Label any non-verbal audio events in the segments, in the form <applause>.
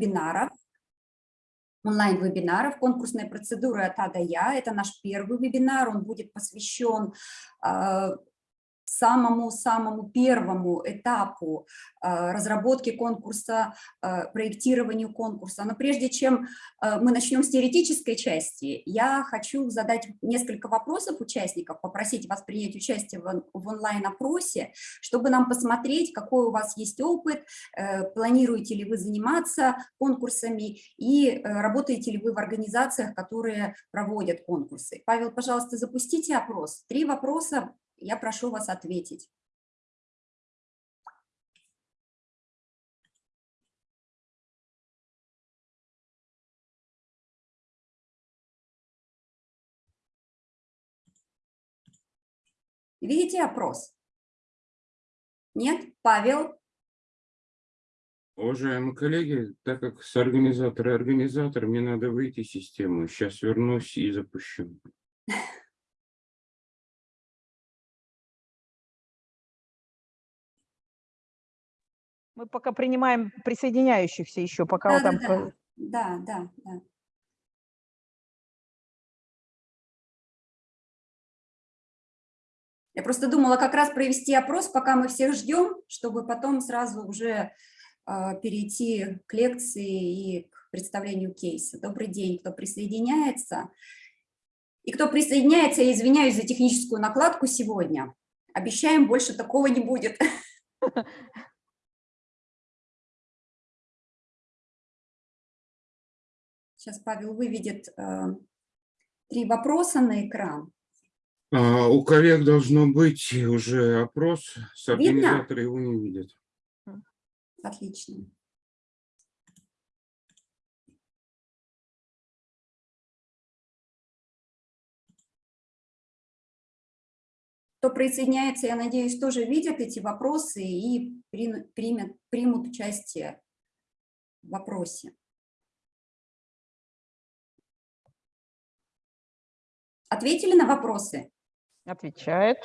вебинаров, онлайн-вебинаров конкурсной процедуры от А до Я. Это наш первый вебинар, он будет посвящен а, самому-самому первому этапу э, разработки конкурса, э, проектированию конкурса. Но прежде чем э, мы начнем с теоретической части, я хочу задать несколько вопросов участников, попросить вас принять участие в, онлайн-опросе, чтобы нам посмотреть, какой у вас есть опыт, планируете ли вы заниматься конкурсами и работаете ли вы в организациях, которые проводят конкурсы. Павел, пожалуйста, запустите опрос. Три вопроса я прошу вас ответить. Видите опрос? Нет? Павел? Уважаемые коллеги, так как с организатора организатор, мне надо выйти из системы. Сейчас вернусь и запущу. <laughs> Мы пока принимаем присоединяющихся еще, пока да, вот там... Да, да, да, да. Я просто думала как раз провести опрос, пока мы всех ждем, чтобы потом сразу уже э, перейти к лекции и к представлению кейса. Добрый день, кто присоединяется. И кто присоединяется, я извиняюсь за техническую накладку сегодня. Обещаем, больше такого не будет. <laughs> Сейчас Павел выведет э, три вопроса на экран. А, у коллег должно быть уже опрос, с организатора его не видят. Отлично. Кто присоединяется, я надеюсь, тоже видят эти вопросы и примут, примут участие в вопросе. Ответили на вопросы? Отвечает.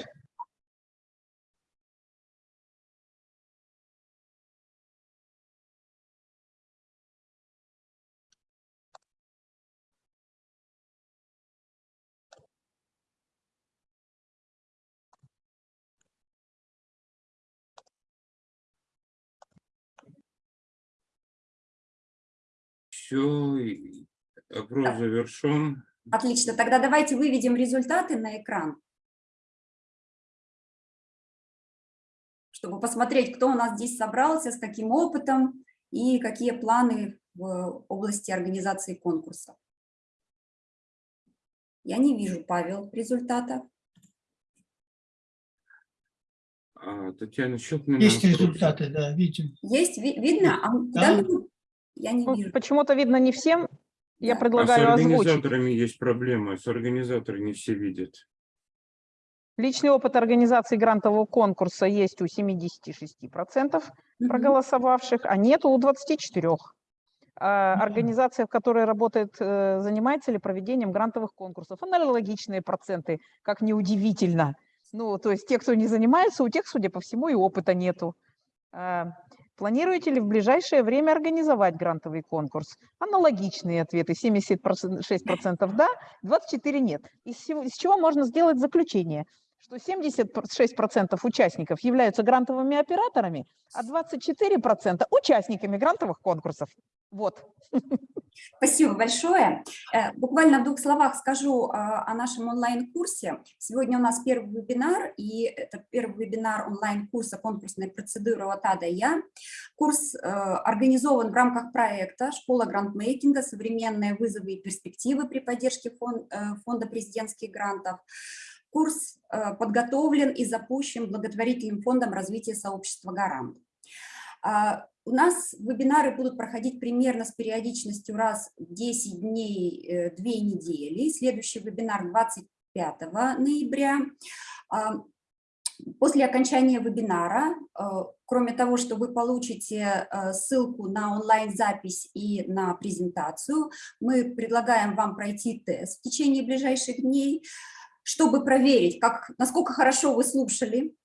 Все, опрос завершен. Отлично, тогда давайте выведем результаты на экран, чтобы посмотреть, кто у нас здесь собрался, с каким опытом и какие планы в области организации конкурса. Я не вижу, Павел, результатов. А, Татьяна Щелкина. Есть результаты, да, видим. Есть, ви видно? А, да. Я не ну, вижу. Почему-то видно не всем, я предлагаю а с организаторами озвучить. есть проблемы, с организаторами не все видят. Личный опыт организации грантового конкурса есть у 76% проголосовавших, а нет у 24%. А организация, в которой работает, э, занимается ли проведением грантовых конкурсов. Аналогичные проценты, как неудивительно. Ну, то есть те, кто не занимается, у тех, судя по всему, и опыта нету. Планируете ли в ближайшее время организовать грантовый конкурс? Аналогичные ответы. 76% да, 24% нет. Из, из чего можно сделать заключение? Что 76% участников являются грантовыми операторами, а 24% участниками грантовых конкурсов. Вот. Спасибо большое. Э, буквально в двух словах скажу а, о нашем онлайн-курсе. Сегодня у нас первый вебинар, и это первый вебинар онлайн-курса конкурсной процедуры от А до Я. Курс э, организован в рамках проекта «Школа грантмейкинга. Современные вызовы и перспективы при поддержке э, фонда президентских грантов». Курс подготовлен и запущен благотворительным фондом развития сообщества «Гарант». А, у нас вебинары будут проходить примерно с периодичностью раз в 10 дней, 2 э, недели. Следующий вебинар 25 ноября. А, после окончания вебинара, э, кроме того, что вы получите э, ссылку на онлайн-запись и на презентацию, мы предлагаем вам пройти тест в течение ближайших дней, чтобы проверить, как, насколько хорошо вы слушали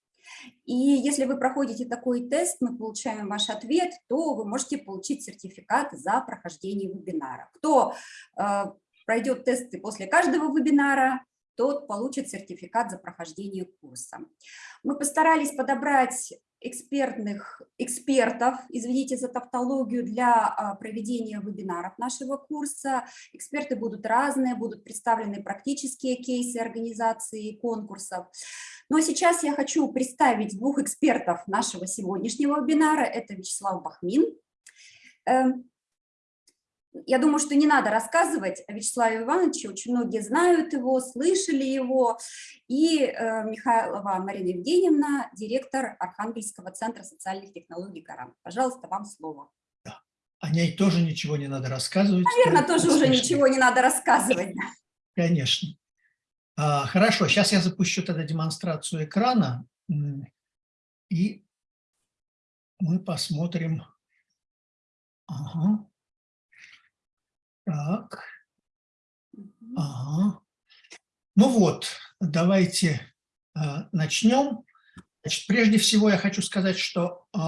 И если вы проходите такой тест, мы получаем ваш ответ, то вы можете получить сертификат за прохождение вебинара. Кто э, пройдет тесты после каждого вебинара, тот получит сертификат за прохождение курса. Мы постарались подобрать экспертных экспертов, извините за тавтологию, для а, проведения вебинаров нашего курса. Эксперты будут разные, будут представлены практические кейсы организации конкурсов. Но сейчас я хочу представить двух экспертов нашего сегодняшнего вебинара. Это Вячеслав Бахмин, эм, я думаю, что не надо рассказывать о Вячеславе Ивановиче, очень многие знают его, слышали его. И э, Михайлова Марина Евгеньевна, директор Архангельского центра социальных технологий «Гарант». Пожалуйста, вам слово. Да. О ней тоже ничего не надо рассказывать. Наверное, тоже уже ничего не надо рассказывать. Конечно. А, хорошо, сейчас я запущу тогда демонстрацию экрана, и мы посмотрим. Ага. Так. Ага. Ну вот, давайте э, начнем. Значит, прежде всего я хочу сказать, что э,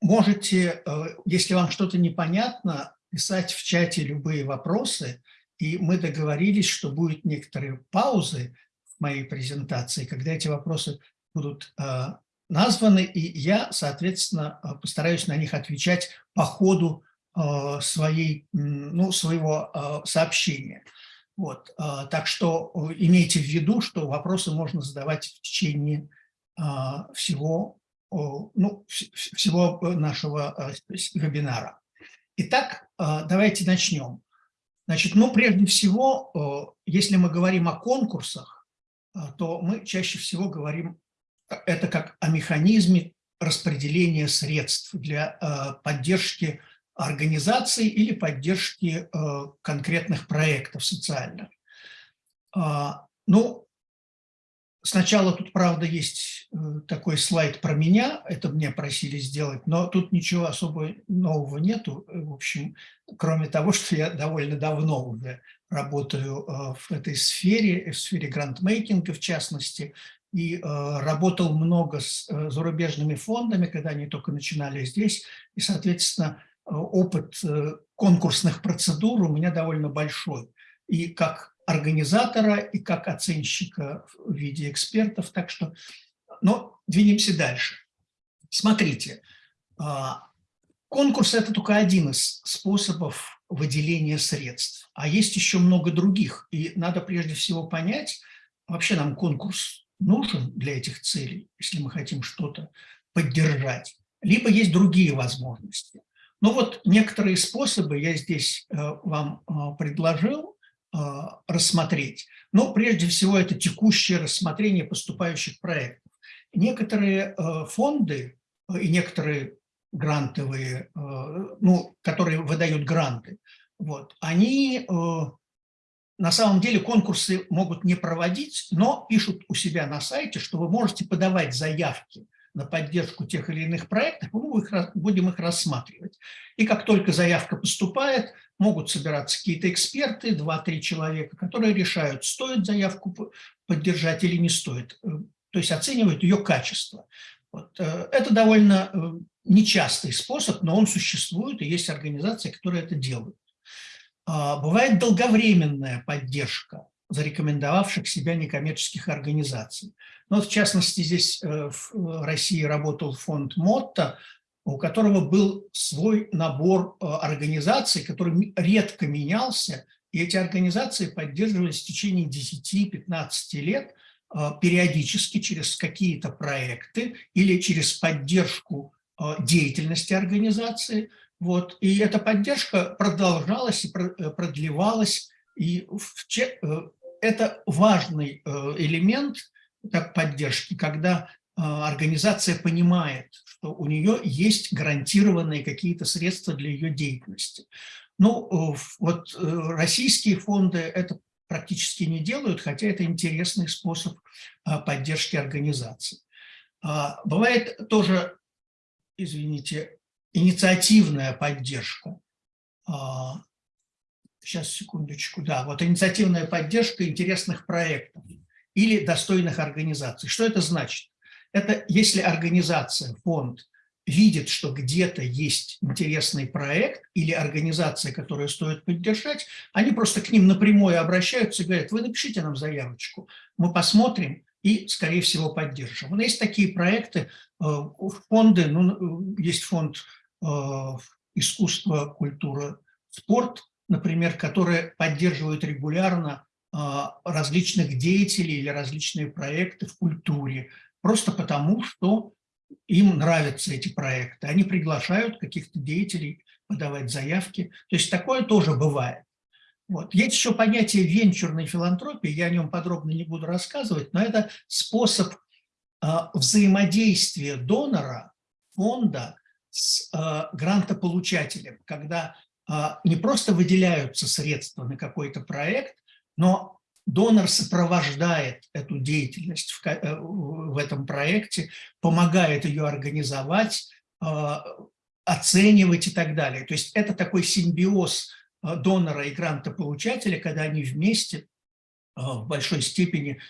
можете, э, если вам что-то непонятно, писать в чате любые вопросы, и мы договорились, что будет некоторые паузы в моей презентации, когда эти вопросы будут э, названы, и я, соответственно, э, постараюсь на них отвечать по ходу своей, ну, своего э, сообщения. Вот. Э, так что имейте в виду, что вопросы можно задавать в течение всего, ну, всего нашего вебинара. Итак, давайте начнем. Значит, ну, прежде всего, если мы говорим о конкурсах, то мы чаще всего говорим это как о механизме распределения средств для поддержки организации или поддержки э, конкретных проектов социальных. А, ну, сначала тут, правда, есть э, такой слайд про меня, это мне просили сделать, но тут ничего особо нового нету, в общем, кроме того, <laughs> что я довольно давно уже работаю э, в этой сфере, в сфере грантмейкинга в частности, и работал много с зарубежными фондами, когда они только начинали здесь, и, соответственно, опыт э, конкурсных процедур у меня довольно большой. И как организатора, и как оценщика в виде экспертов. Так что, но двинемся дальше. Смотрите, а, конкурс – это только один из способов выделения средств. А есть еще много других. И надо прежде всего понять, вообще нам конкурс нужен для этих целей, если мы хотим что-то поддержать. Либо есть другие возможности. Ну вот некоторые способы я здесь э, вам э, предложил э, рассмотреть. Но прежде всего это текущее рассмотрение поступающих проектов. Некоторые фонды и некоторые грантовые, ну, которые выдают гранты, вот, они на самом деле конкурсы могут не проводить, но пишут у себя на сайте, что вы можете подавать заявки на поддержку тех или иных проектов, мы будем их рассматривать. И как только заявка поступает, могут собираться какие-то эксперты, 2-3 человека, которые решают, стоит заявку поддержать или не стоит. Э, то есть оценивают ее качество. Вот. Э, это довольно э, нечастый способ, но он существует, и есть организации, которые это делают. А, бывает долговременная поддержка зарекомендовавших себя некоммерческих организаций. Ну, в частности, здесь э, в России работал фонд МОТТО, у которого был свой набор э, организаций, который редко менялся, и эти организации поддерживались в течение 10-15 лет э, периодически через какие-то проекты или через поддержку деятельности организации. Вот. И эта поддержка продолжалась и продлевалась и это важный элемент так, поддержки, когда а, организация понимает, что у нее есть гарантированные какие-то средства для ее деятельности. Ну, вот э, российские фонды это практически не делают, хотя это интересный способ а, поддержки организации. А, бывает тоже, извините, инициативная поддержка. Сейчас, секундочку, да, вот инициативная поддержка интересных проектов или достойных организаций. Что это значит? Это если организация, фонд видит, что где-то есть интересный проект или организация, которую стоит поддержать, они просто к ним напрямую обращаются и говорят, вы напишите нам заявочку, мы посмотрим и, скорее всего, поддержим. Но есть такие проекты, э, фонды, ну, есть фонд э, искусство, культура, спорт, например, которые поддерживают регулярно различных деятелей или различные проекты в культуре, просто потому, что им нравятся эти проекты. Они приглашают каких-то деятелей подавать заявки. То есть такое тоже бывает. Вот. Есть еще понятие венчурной филантропии, я о нем подробно не буду рассказывать, но это способ э, взаимодействия донора, фонда с э, грантополучателем, когда э, не просто выделяются средства на какой-то проект, но Донор сопровождает эту деятельность в, э, в этом проекте, помогает ее организовать, а, оценивать и так далее. То есть это такой симбиоз а, донора и грантополучателя, когда они вместе а, в большой степени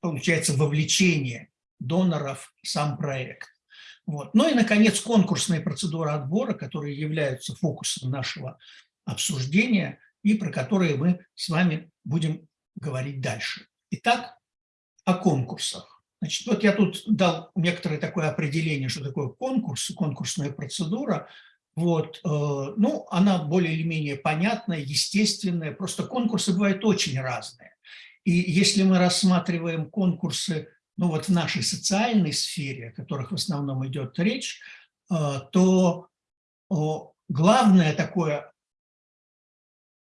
получается вовлечение доноров в сам проект. Вот. Ну и, наконец, конкурсные процедуры отбора, которые являются фокусом нашего обсуждения и про которые мы с вами будем говорить дальше. Итак, о конкурсах. Значит, вот я тут дал некоторое такое определение, что такое конкурс, конкурсная процедура. Вот, э, ну, она более или менее понятная, естественная, просто конкурсы бывают очень разные. И если мы рассматриваем конкурсы, ну вот в нашей социальной сфере, о которых в основном идет речь, э, то главное такое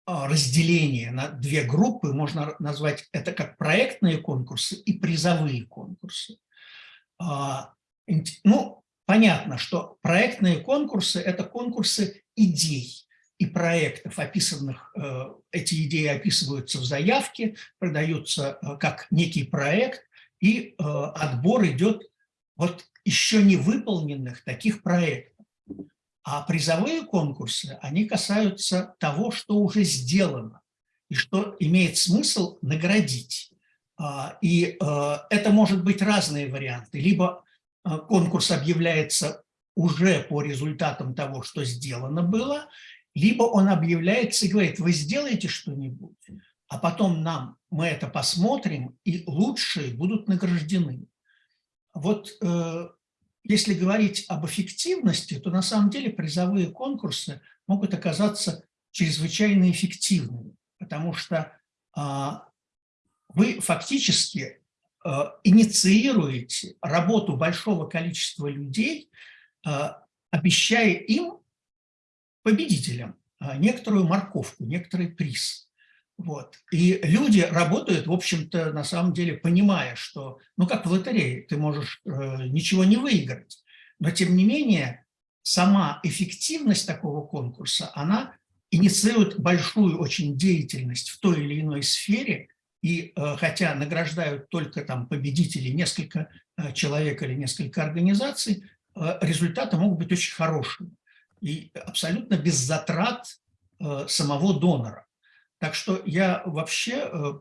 разделение на две группы, можно назвать это как проектные конкурсы и призовые конкурсы. А, ну, понятно, что проектные конкурсы – это конкурсы идей и проектов, описанных, э, эти идеи описываются в заявке, продаются э, как некий проект, и э, отбор идет вот еще не выполненных таких проектов. А призовые конкурсы, они касаются того, что уже сделано и что имеет смысл наградить. А, и э, это может быть разные варианты. Либо э, конкурс объявляется уже по результатам того, что сделано было, либо он объявляется и говорит, вы сделаете что-нибудь, а потом нам, мы это посмотрим, и лучшие будут награждены. Вот э, если говорить об эффективности, то на самом деле призовые конкурсы могут оказаться чрезвычайно эффективными, потому что а, вы фактически а, инициируете работу большого количества людей, а, обещая им, победителям, некоторую морковку, некоторый приз. Вот. И люди работают, в общем-то, на самом деле, понимая, что, ну, как в лотерее, ты можешь э, ничего не выиграть. Но, тем не менее, сама эффективность такого конкурса, она инициирует большую очень деятельность в той или иной сфере, и э, хотя награждают только там победителей несколько э, человек или несколько организаций, э, результаты могут быть очень хорошими и абсолютно без затрат э, самого донора. Так что я вообще, э,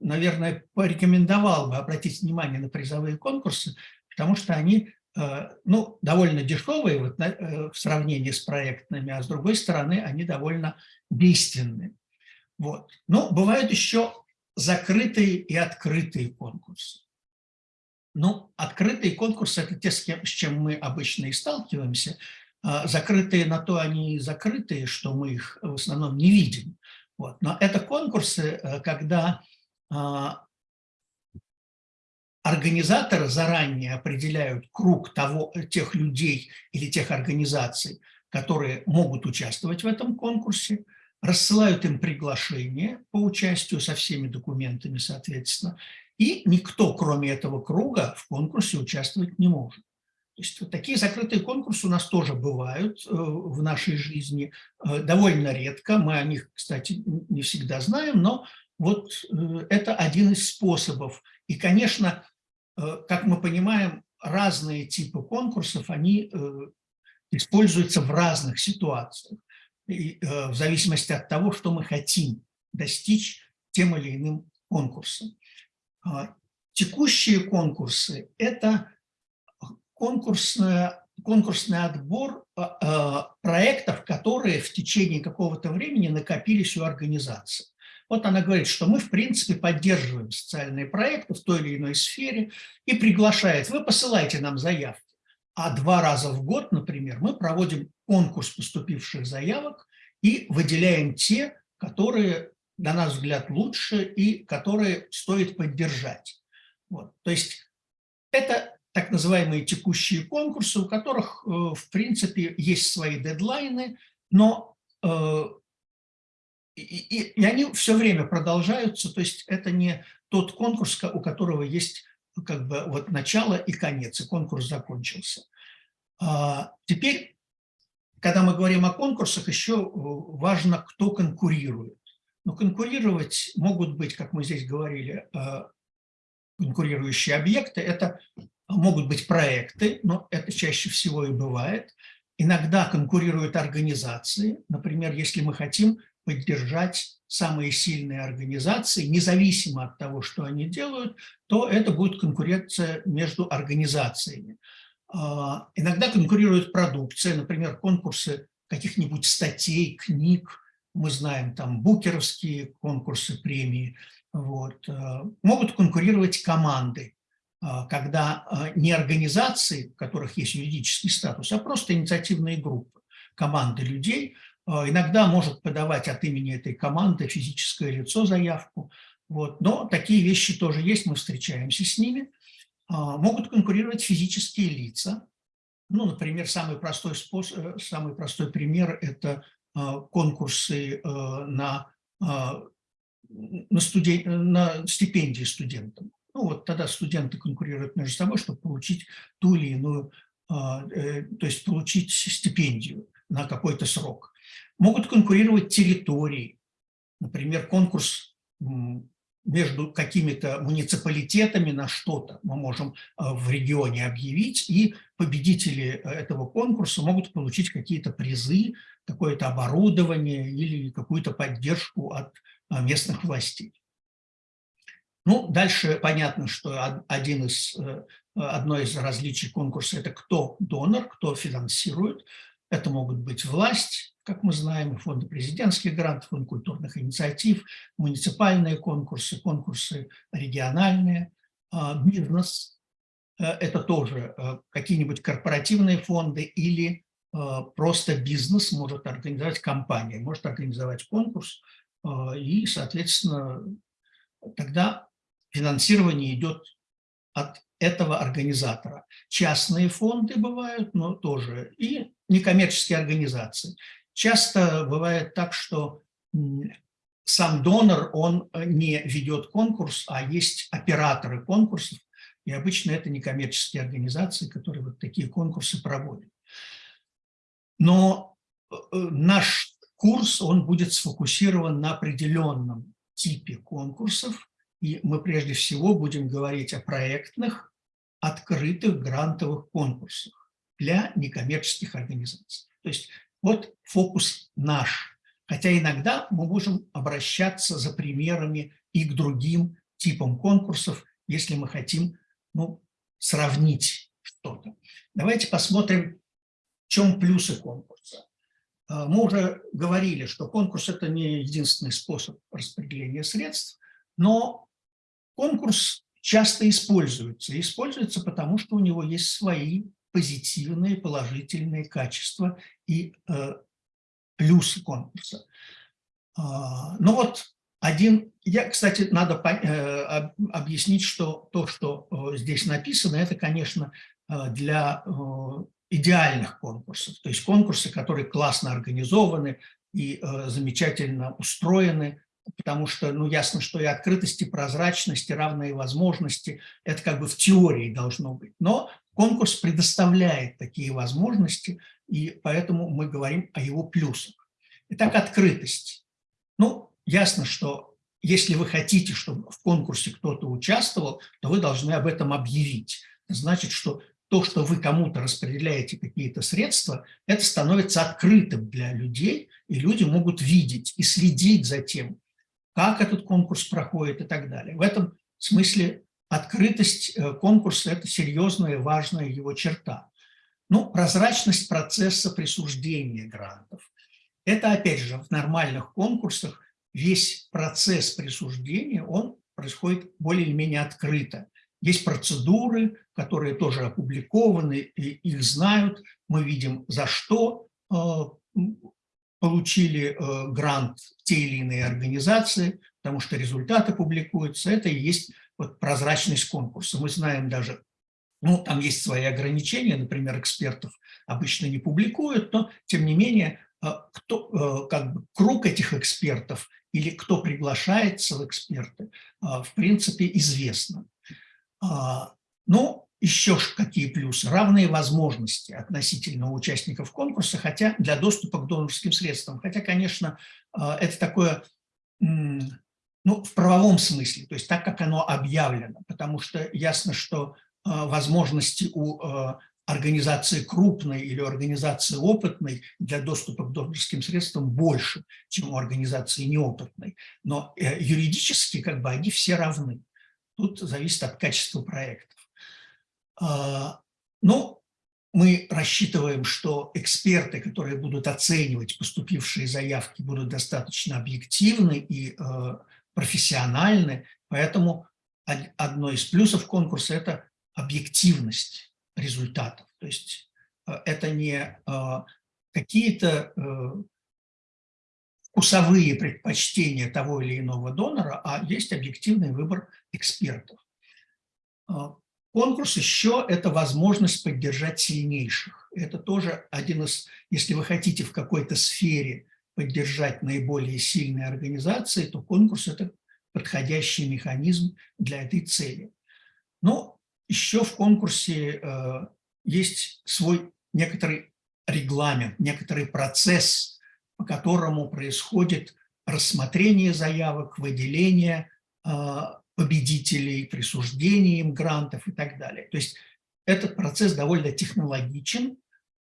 наверное, порекомендовал бы обратить внимание на призовые конкурсы, потому что они э, ну, довольно дешевые вот, э, в сравнении с проектными, а с другой стороны они довольно действенные. Вот. Но бывают еще закрытые и открытые конкурсы. Ну, открытые конкурсы – это те, с, кем, с чем мы обычно и сталкиваемся. А закрытые на то они и закрытые, что мы их в основном не видим. Вот. Но это конкурсы, э, когда а, организаторы заранее определяют круг того, тех людей или тех организаций, которые могут участвовать в этом конкурсе, рассылают им приглашение по участию со всеми документами, соответственно, и никто, кроме этого круга, в конкурсе участвовать не может. То есть вот такие закрытые конкурсы у нас тоже бывают э, в нашей жизни, э, довольно редко, мы о них, кстати, не всегда знаем, но вот э, это один из способов. И, конечно, как мы понимаем, разные типы конкурсов, они используются в разных ситуациях, в зависимости от того, что мы хотим достичь тем или иным конкурсом. А Текущие конкурсы – это конкурсная, конкурсный отбор а, а, проектов, которые в течение какого-то времени накопились у организации. Вот она говорит, что мы, в принципе, поддерживаем социальные проекты в той или иной сфере и приглашает, вы посылайте нам заявки. А два раза в год, например, мы проводим конкурс поступивших заявок и выделяем те, которые, на наш взгляд, лучше и которые стоит поддержать. Вот. То есть это так называемые текущие конкурсы, у которых, э, в принципе, есть свои дедлайны, но э, и, и, и они все время продолжаются, то есть это не тот конкурс, у которого есть как бы вот начало и конец, и конкурс закончился. А, теперь, когда мы говорим о конкурсах, еще э, важно, кто конкурирует. Но конкурировать могут быть, как мы здесь говорили, конкурирующие объекты. Это могут быть проекты, но это чаще всего и бывает. Иногда конкурируют организации. Например, если мы хотим поддержать самые сильные организации, независимо от того, что они делают, то это будет конкуренция между организациями. А, иногда конкурирует продукция, например, конкурсы каких-нибудь статей, книг, мы знаем там букеровские конкурсы, премии, вот. А, могут конкурировать команды, а, когда не организации, у которых есть юридический статус, а просто инициативные группы, команды людей – а, иногда может подавать от имени этой команды физическое лицо заявку. Вот. Но такие вещи тоже есть, мы встречаемся с ними. А, могут конкурировать физические лица. Ну, например, самый простой, способ, э, самый простой пример – это а, конкурсы э, на, на, студен... на стипендии студентам. Ну, вот тогда студенты конкурируют между собой, чтобы получить ту или иную, э, то есть получить стипендию на какой-то срок. Могут конкурировать территории. Например, конкурс между какими-то муниципалитетами на что-то мы можем э, в регионе объявить, и победители этого конкурса могут получить какие-то призы, какое-то оборудование или какую-то поддержку от э, местных властей. Ну, дальше понятно, что один из, э, одно из различий конкурса – это кто донор, кто финансирует. Это могут быть власть, как мы знаем, фонды президентских грантов, фонд культурных инициатив, муниципальные конкурсы, конкурсы региональные, а, бизнес. Э, это тоже э, какие-нибудь корпоративные фонды или просто бизнес может организовать компания, может организовать конкурс, и, соответственно, тогда финансирование идет от этого организатора. Частные фонды бывают, но тоже, и некоммерческие организации. Часто бывает так, что сам донор, он э, не ведет конкурс, а есть операторы конкурсов, и обычно это некоммерческие организации, которые вот такие конкурсы проводят. Но э, э, наш курс, он будет сфокусирован на определенном типе конкурсов, и мы прежде всего будем говорить о проектных, открытых грантовых конкурсах для некоммерческих организаций. То есть вот фокус наш. Хотя иногда мы можем обращаться за примерами и к другим типам конкурсов, если мы хотим ну, сравнить что-то. Давайте посмотрим, в чем плюсы конкурса. А, мы уже говорили, что конкурс – это не единственный способ распределения средств, но конкурс часто используется. Используется потому, что у него есть свои позитивные, положительные качества и э, плюсы конкурса. А, ну вот один, я, кстати, надо э, объяснить, что то, что э, здесь написано, это, конечно, э, для э, идеальных конкурсов, то есть конкурсы, которые классно организованы и э, замечательно устроены, потому что, ну, ясно, что и открытость, и прозрачность, и равные возможности – это как бы в теории должно быть. Но Конкурс предоставляет такие возможности, и поэтому мы говорим о его плюсах. Итак, открытость. Ну, ясно, что если вы хотите, чтобы в конкурсе кто-то участвовал, то вы должны об этом объявить. Это значит, что то, что вы кому-то распределяете какие-то средства, это становится открытым для людей, и люди могут видеть и следить за тем, как этот конкурс проходит и так далее. В этом смысле открытость э, конкурса – это серьезная важная его черта. Ну, прозрачность процесса присуждения грантов. Это, опять же, в нормальных конкурсах весь процесс присуждения, он происходит более или менее открыто. Есть процедуры, которые тоже опубликованы, и их знают. Мы видим, за что э, получили э, грант те или иные организации, потому что результаты публикуются. Это и есть вот прозрачность конкурса. Мы знаем даже, ну, там есть свои ограничения, например, экспертов обычно не публикуют, но, тем не менее, э, кто, как бы, круг этих экспертов или кто приглашается в эксперты, в принципе, известно. А, ну, еще какие плюсы? Равные возможности относительно участников конкурса, хотя для доступа к донорским средствам. Хотя, конечно, а, это такое, ну, в правовом смысле, то есть так, как оно объявлено, потому что ясно, что а, возможности у организации крупной или организации опытной для доступа к донорским средствам больше, чем у организации неопытной. Но э, юридически как бы они все равны. Тут зависит от качества проектов. А, ну, мы рассчитываем, что эксперты, которые будут оценивать поступившие заявки, будут достаточно объективны и э, профессиональны, поэтому одно из плюсов конкурса – это объективность результатов. То есть э, это не какие-то вкусовые предпочтения того или иного донора, а есть объективный выбор экспертов. Конкурс еще – это возможность поддержать сильнейших. Это тоже один из, если вы хотите в какой-то сфере поддержать наиболее сильные организации, то конкурс – это подходящий механизм для этой цели. Но еще в конкурсе э, есть свой некоторый регламент, некоторый процесс по которому происходит рассмотрение заявок, выделение а, победителей, присуждение им грантов и так далее. То есть этот процесс довольно технологичен,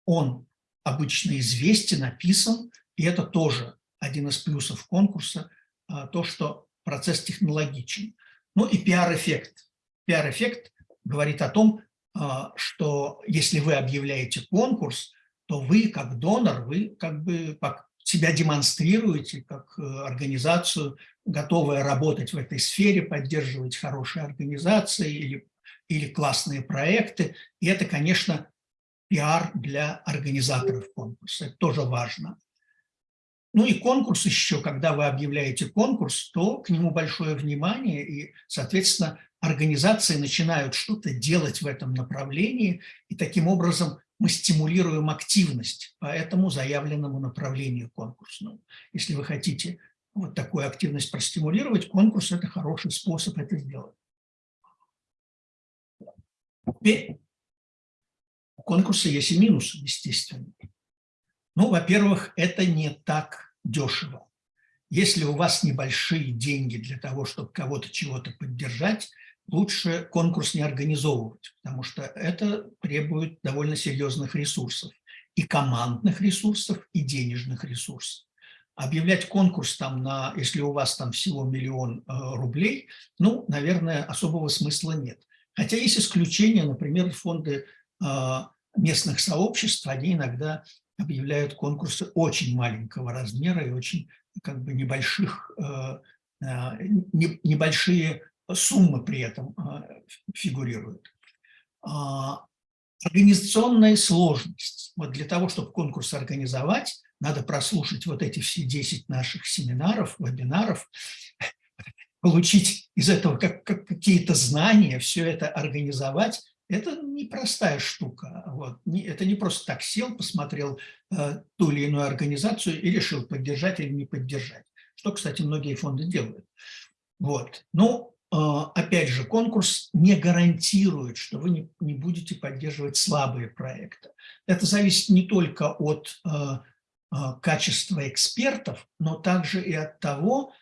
он обычно известен, написан, и это тоже один из плюсов конкурса, а, то, что процесс технологичен. Ну и пиар-эффект. Пиар-эффект говорит о том, а, что если вы объявляете конкурс, то вы, как донор, вы как бы себя демонстрируете как э, организацию, готовая работать в этой сфере, поддерживать хорошие организации или, или классные проекты. И это, конечно, пиар для организаторов конкурса. Это тоже важно. Ну и конкурс еще, когда вы объявляете конкурс, то к нему большое внимание, и, соответственно, организации начинают что-то делать в этом направлении, и таким образом мы стимулируем активность по этому заявленному направлению конкурсному. Если вы хотите вот такую активность простимулировать, конкурс – это хороший способ это сделать. Теперь у конкурса есть и минусы, естественно. Ну, во-первых, это не так дешево. Если у вас небольшие деньги для того, чтобы кого-то чего-то поддержать, лучше конкурс не организовывать, потому что это требует довольно серьезных ресурсов, и командных ресурсов, и денежных ресурсов. Объявлять конкурс там на, если у вас там всего миллион э, рублей, ну, наверное, особого смысла нет. Хотя есть исключения, например, фонды э, местных сообществ, они иногда объявляют конкурсы очень маленького размера и очень как бы небольших, э, небольшие суммы при этом а, фигурируют. А, организационная сложность. Вот для того, чтобы конкурс организовать, надо прослушать вот эти все 10 наших семинаров, вебинаров, получить из этого как, как какие-то знания, все это организовать. Это непростая штука. Вот. Это не просто так сел, посмотрел э, ту или иную организацию и решил, поддержать или не поддержать. Что, кстати, многие фонды делают. Вот. Ну, опять же, конкурс не гарантирует, что вы не, не будете поддерживать слабые проекты. Это зависит не только от э, э, качества экспертов, но также и от того,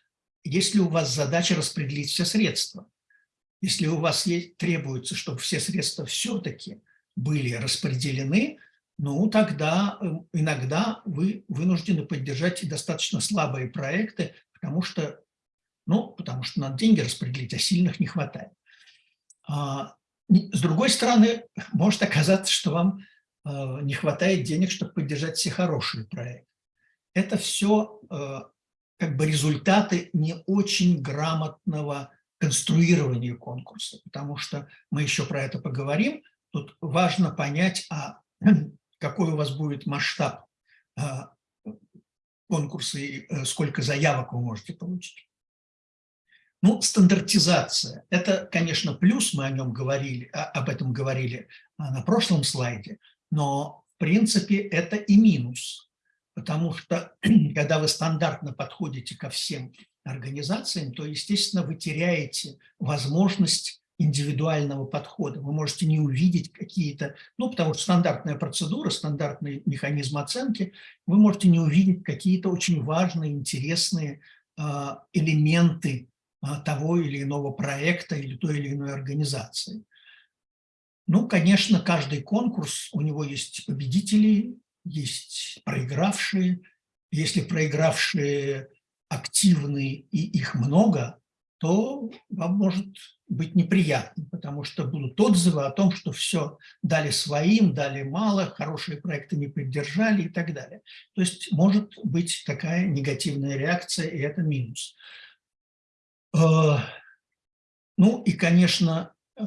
если у вас задача распределить все средства. Если у вас есть, требуется, чтобы все средства все-таки были распределены, ну тогда э, иногда вы вынуждены поддержать достаточно слабые проекты, потому что ну, потому что надо деньги распределить, а сильных не хватает. А, С другой стороны, <laughs> может оказаться, что вам э, не хватает денег, чтобы поддержать все хорошие проекты. Это все как бы результаты не очень грамотного конструирования конкурса, потому что мы еще про это поговорим. Тут важно понять, а <clears throat> какой у вас будет масштаб а, конкурса и э, сколько заявок вы можете получить. Ну, стандартизация – это, конечно, плюс, мы о нем говорили, а- об этом говорили а, на прошлом слайде, но, в принципе, это и минус, потому что, <clears throat> когда вы стандартно подходите ко всем организациям, то, естественно, вы теряете возможность индивидуального подхода. Вы можете не увидеть какие-то, ну, потому что стандартная процедура, стандартный механизм оценки, вы можете не увидеть какие-то очень важные, интересные а, элементы того или иного проекта или той или иной организации. Ну, конечно, каждый конкурс, у него есть победители, есть проигравшие. Если проигравшие активны и их много, то вам может быть неприятно, потому что будут отзывы о том, что все дали своим, дали мало, хорошие проекты не поддержали и так далее. То есть может быть такая негативная реакция, и это минус. Э, Ну и, конечно, э,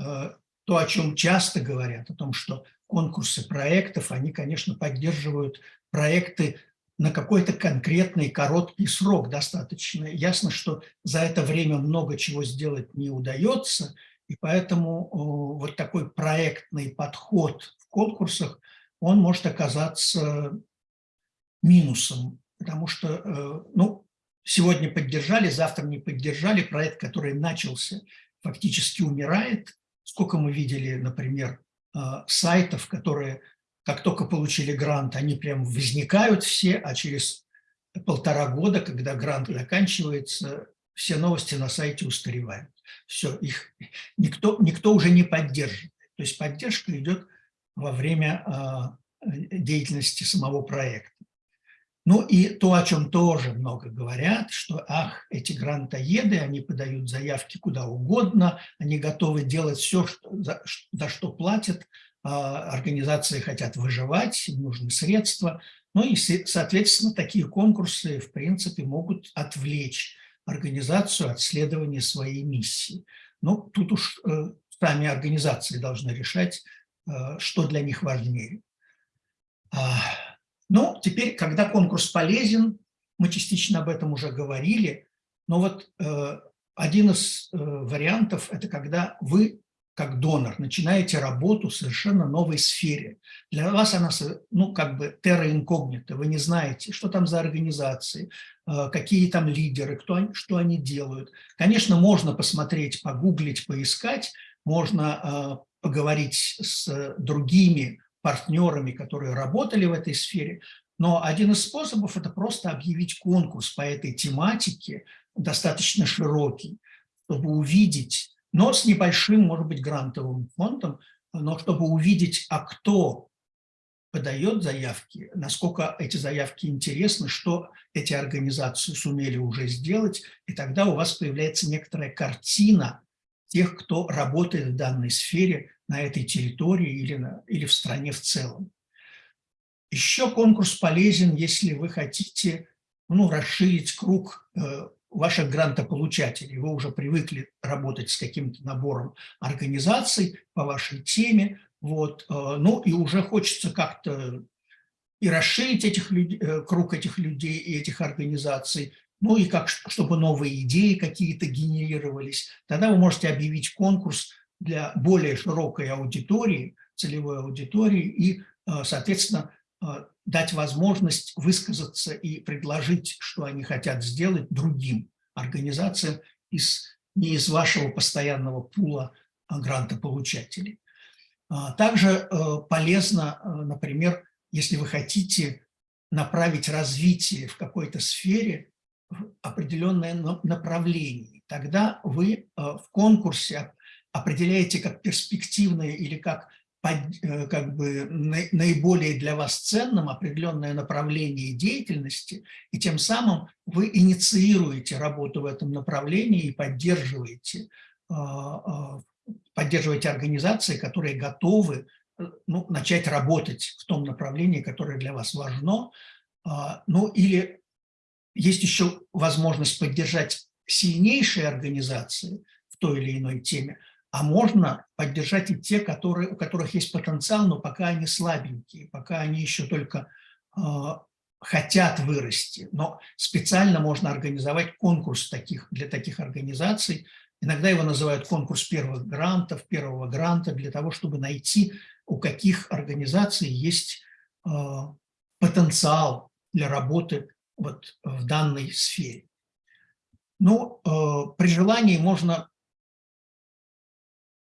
то, о чем часто говорят, о том, что конкурсы проектов, они, конечно, поддерживают проекты на какой-то конкретный короткий срок достаточно. Ясно, что за это время много чего сделать не удается, и поэтому вот такой проектный подход в конкурсах, он может оказаться минусом, потому что, э, ну, сегодня поддержали, завтра не поддержали, проект, который начался, фактически умирает. Сколько мы видели, например, э, сайтов, которые как только получили грант, они прям возникают все, а через полтора года, когда грант заканчивается, все новости на сайте устаревают. Все, их никто, никто уже не поддерживает. То есть поддержка идет во время а, деятельности самого проекта. Ну и то, о чем тоже много говорят, что, ах, эти грантоеды, они подают заявки куда угодно, они готовы делать все, что, за, за что платят, а, организации хотят выживать, им нужны средства. Ну и, соответственно, такие конкурсы, в принципе, могут отвлечь организацию от следования своей миссии. Но тут уж э, сами организации должны решать, э, что для них важнее. Ну, теперь, когда конкурс полезен, мы частично об этом уже говорили, но вот э, один из вариантов – это когда вы как донор, начинаете работу в совершенно новой сфере. Для вас она, ну, как бы терра инкогнита, вы не знаете, что там за организации, э, какие там лидеры, кто, что они делают. Конечно, можно посмотреть, погуглить, поискать, можно э, поговорить с другими партнерами, которые работали в этой сфере, но один из способов – это просто объявить конкурс по этой тематике, достаточно широкий, чтобы увидеть, но с небольшим, может быть, грантовым фондом, но чтобы увидеть, а кто подает заявки, насколько эти заявки интересны, что эти организации сумели уже сделать, и тогда у вас появляется некоторая картина тех, кто работает в данной сфере на этой территории или, на, или в стране в целом. Еще конкурс полезен, если вы хотите ну, расширить круг э, ваших грантополучателей. Вы уже привыкли работать с каким-то набором организаций по вашей теме, вот, э, ну и уже хочется как-то и расширить этих э, круг этих людей и этих организаций, ну и как, чтобы новые идеи какие-то генерировались. Тогда вы можете объявить конкурс для более широкой аудитории, целевой аудитории и, э, соответственно, дать возможность высказаться и предложить, что они хотят сделать другим организациям из, не из вашего постоянного пула а, грантополучателей. А, также э, полезно, э, например, если вы хотите направить развитие в какой-то сфере определенное направление, тогда вы э, в конкурсе определяете как перспективное или как Э, как бы наиболее для вас ценным определенное направление деятельности, и тем самым вы инициируете работу в этом направлении и поддерживаете а, поддерживаете организации, которые готовы э, ну, начать работать в том направлении, которое для вас важно. Ну или есть еще возможность поддержать сильнейшие организации в той или иной теме, а можно поддержать и те, которые, у которых есть потенциал, но пока они слабенькие, пока они еще только э, хотят вырасти. Но специально можно организовать конкурс таких, для таких организаций. Иногда его называют конкурс первых грантов, первого гранта, для того, чтобы найти, у каких организаций есть э, потенциал для работы вот в данной сфере. Ну, э, при желании можно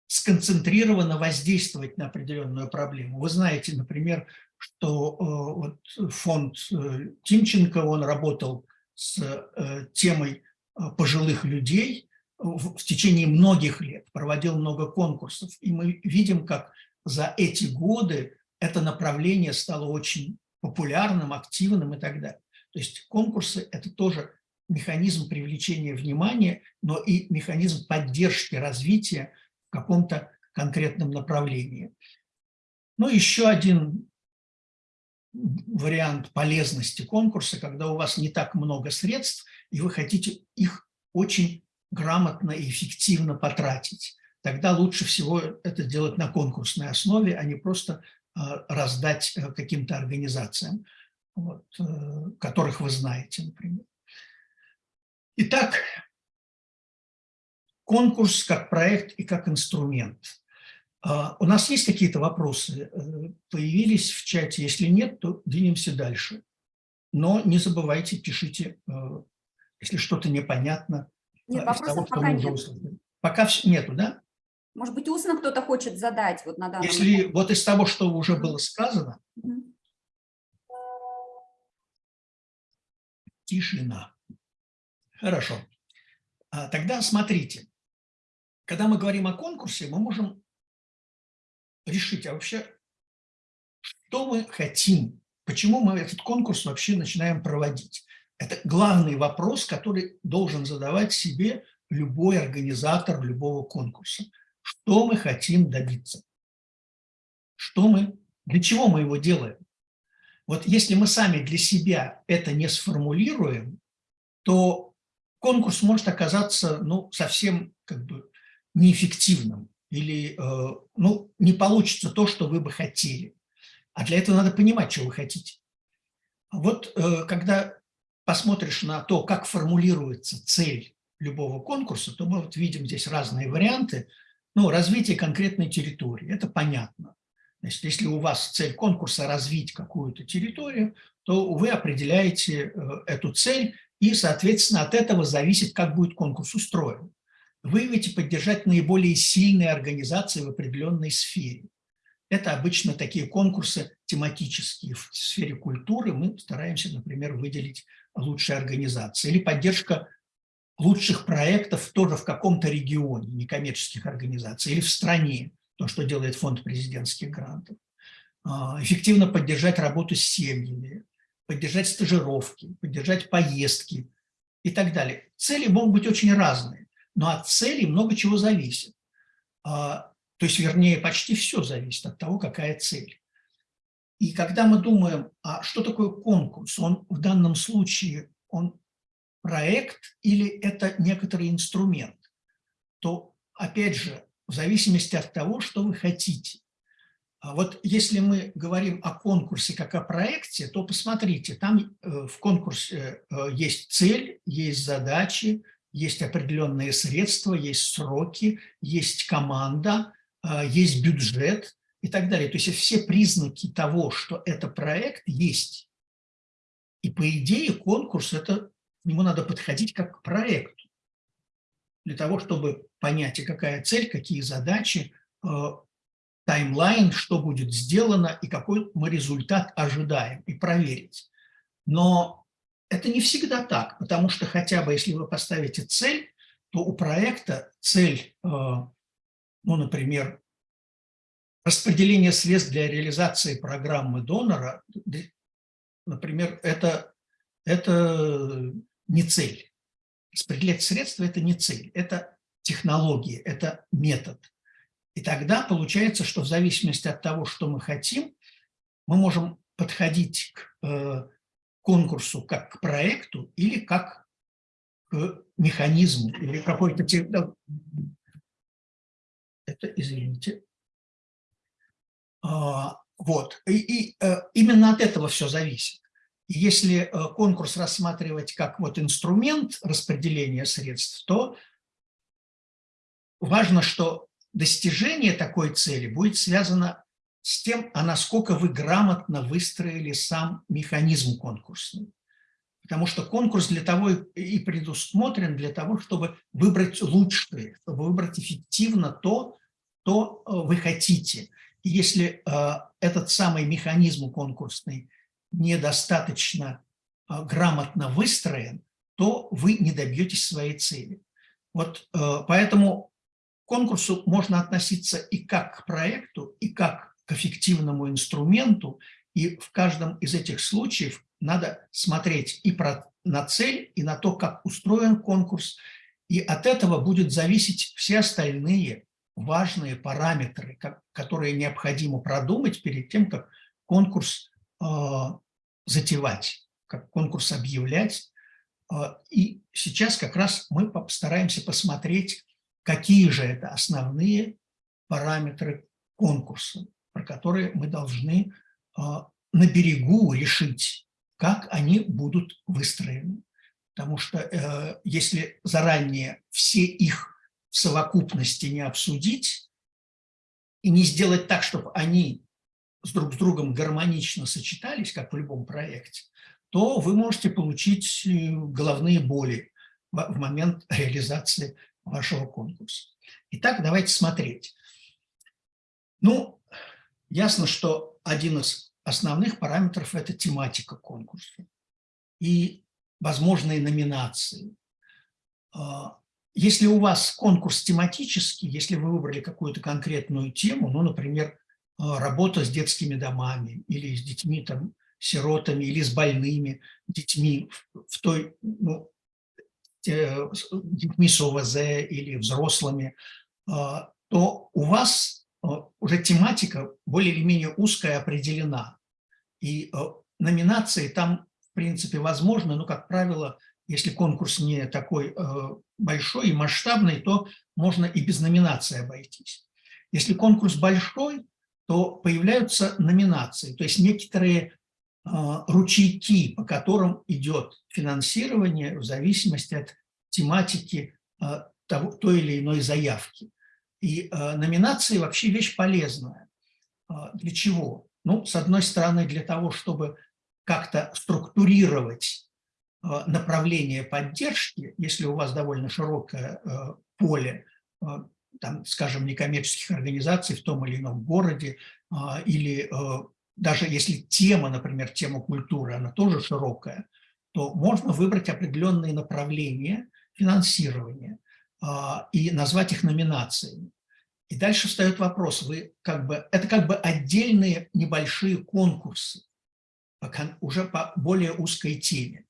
сконцентрированно воздействовать на определенную проблему. Вы знаете, например, что э, вот фонд э, Тимченко, он работал с темой пожилых людей в течение многих лет, проводил много конкурсов. И мы видим, как за эти годы это направление стало очень популярным, активным и так далее. То есть конкурсы – это тоже механизм привлечения внимания, но и механизм поддержки развития в каком-то конкретном направлении. Ну, еще один вариант полезности конкурса, когда у вас не так много средств, и вы хотите их очень грамотно и эффективно потратить. Тогда лучше всего это делать на конкурсной основе, а не просто а, раздать э, каким-то организациям, вот, э, которых вы знаете, например. Итак, конкурс как проект и как инструмент. А, у нас есть какие-то вопросы? Э, появились в чате? Если нет, то двинемся дальше. Но не забывайте, пишите, если что-то непонятно. Нет, вопросов того, пока нет. Пока нету, да? Может быть, устно кто-то хочет задать вот на данный Если момент. вот из того, что уже было сказано, угу. Тишина. Хорошо. А, тогда смотрите, когда мы говорим о конкурсе, мы можем решить, а вообще, что мы хотим, почему мы этот конкурс вообще начинаем проводить. Это главный вопрос, который должен задавать себе любой организатор любого конкурса что мы хотим добиться, что мы, для чего мы его делаем. Вот если мы сами для себя это не сформулируем, то конкурс может оказаться ну, совсем как бы неэффективным или э, ну, не получится то, что вы бы хотели. А для этого надо понимать, что вы хотите. Вот э, когда посмотришь на то, как формулируется цель любого конкурса, то мы вот видим здесь разные варианты – ну, развитие конкретной территории, это понятно. Значит, если у вас цель конкурса развить какую-то территорию, то вы определяете э, эту цель, и, соответственно, от этого зависит, как будет конкурс устроен. Выявить и поддержать наиболее сильные организации в определенной сфере. Это обычно такие конкурсы тематические. В сфере культуры мы стараемся, например, выделить лучшие организации. Или поддержка лучших проектов тоже в каком-то регионе некоммерческих организаций или в стране, то, что делает фонд президентских грантов. А, эффективно поддержать работу с семьями, поддержать стажировки, поддержать поездки и так далее. Цели могут быть очень разные, но от цели много чего зависит. А, то есть, вернее, почти все зависит от того, какая цель. И когда мы думаем, а что такое конкурс, он в данном случае он проект или это некоторый инструмент, то, опять же, в зависимости от того, что вы хотите. А вот если мы говорим о конкурсе как о проекте, то посмотрите, там э, в конкурсе э, есть цель, есть задачи, есть определенные средства, есть сроки, есть команда, э, есть бюджет и так далее. То есть все признаки того, что это проект, есть. И по идее конкурс – это к нему надо подходить как к проекту, для того, чтобы понять, и какая цель, какие задачи, э, таймлайн, что будет сделано и какой мы результат ожидаем, и проверить. Но это не всегда так, потому что хотя бы если вы поставите цель, то у проекта цель, э, ну, например, распределение средств для реализации программы донора, например, это, это не цель. Распределять средства – это не цель, это технология, это метод. И тогда получается, что в зависимости от того, что мы хотим, мы можем подходить к э, конкурсу как к проекту или как к механизму, или какой-то... Это, извините. А, Вот. И, и, э, именно от этого все зависит. Если э, конкурс рассматривать как вот инструмент распределения средств, то важно, что достижение такой цели будет связано с тем, а насколько вы грамотно выстроили сам механизм конкурсный. Потому что конкурс для того и предусмотрен для того, чтобы выбрать лучшее, чтобы выбрать эффективно то, что э, вы хотите. И если э, этот самый механизм конкурсный недостаточно э, грамотно выстроен, то вы не добьетесь своей цели. Вот э, поэтому конкурсу можно относиться и как к проекту, и как к эффективному инструменту, и в каждом из этих случаев надо смотреть и про, на цель, и на то, как устроен конкурс, и от этого будет зависеть все остальные важные параметры, как- которые необходимо продумать перед тем, как конкурс э, затевать, как конкурс объявлять. Э, И сейчас как раз мы постараемся посмотреть, какие же это основные параметры конкурса, про которые мы должны э, на берегу решить, как они будут выстроены. Потому что э, если заранее все их в совокупности не обсудить и не сделать так, чтобы они с друг с другом гармонично сочетались, как в любом проекте, то вы можете получить э, головные боли в момент реализации вашего конкурса. Итак, давайте смотреть. Ну, ясно, что один из основных параметров – это тематика конкурса и возможные номинации. А, Если у вас конкурс тематический, если вы выбрали какую-то конкретную тему, ну, например, а, работа с детскими домами или с детьми, там, сиротами или с больными детьми в- той, ну, детьми с ОВЗ или взрослыми, а, то у вас а, уже тематика более или менее узкая определена. И а, номинации там, в принципе, возможны, но, как правило, если конкурс не такой большой и масштабный, то можно и без номинации обойтись. Если конкурс большой, то появляются номинации, то есть некоторые ручейки, по которым идет финансирование в зависимости от тематики э, того, той или иной заявки. И э, номинации вообще вещь полезная. А, Для чего? Ну, с одной стороны, для того, чтобы как-то структурировать направление поддержки, если у вас довольно широкое поле, там, скажем, некоммерческих организаций в том или ином городе, а, или даже если тема, например, тема культуры, она тоже широкая, то можно выбрать определенные направления финансирования а, и назвать их номинациями. И дальше встает вопрос, вы как бы, это как бы отдельные небольшие конкурсы, уже по более узкой теме.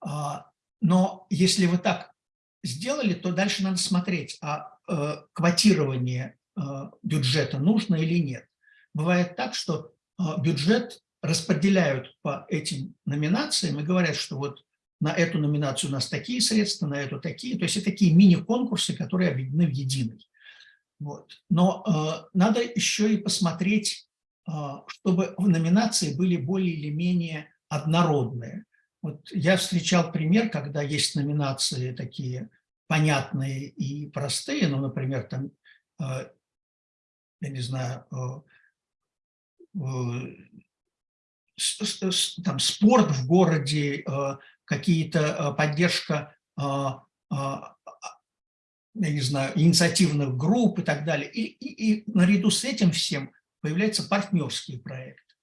А, Но если вы так сделали, то дальше надо смотреть, а э, квотирование э, бюджета нужно или нет. Бывает так, что бюджет распределяют по этим номинациям и говорят, что вот на эту номинацию у нас такие средства, на эту такие. То есть это такие мини-конкурсы, которые объединены в единый. Вот. Но э, надо еще и посмотреть, э, чтобы номинации были более или менее однородные. Вот я встречал пример, когда есть номинации такие понятные и простые, ну, например, там, э, я не знаю, э, там, спорт в городе, э, какие-то э, поддержка, э, э, я не знаю, инициативных групп и так далее. И, и, и наряду с этим всем появляются партнерские проекты.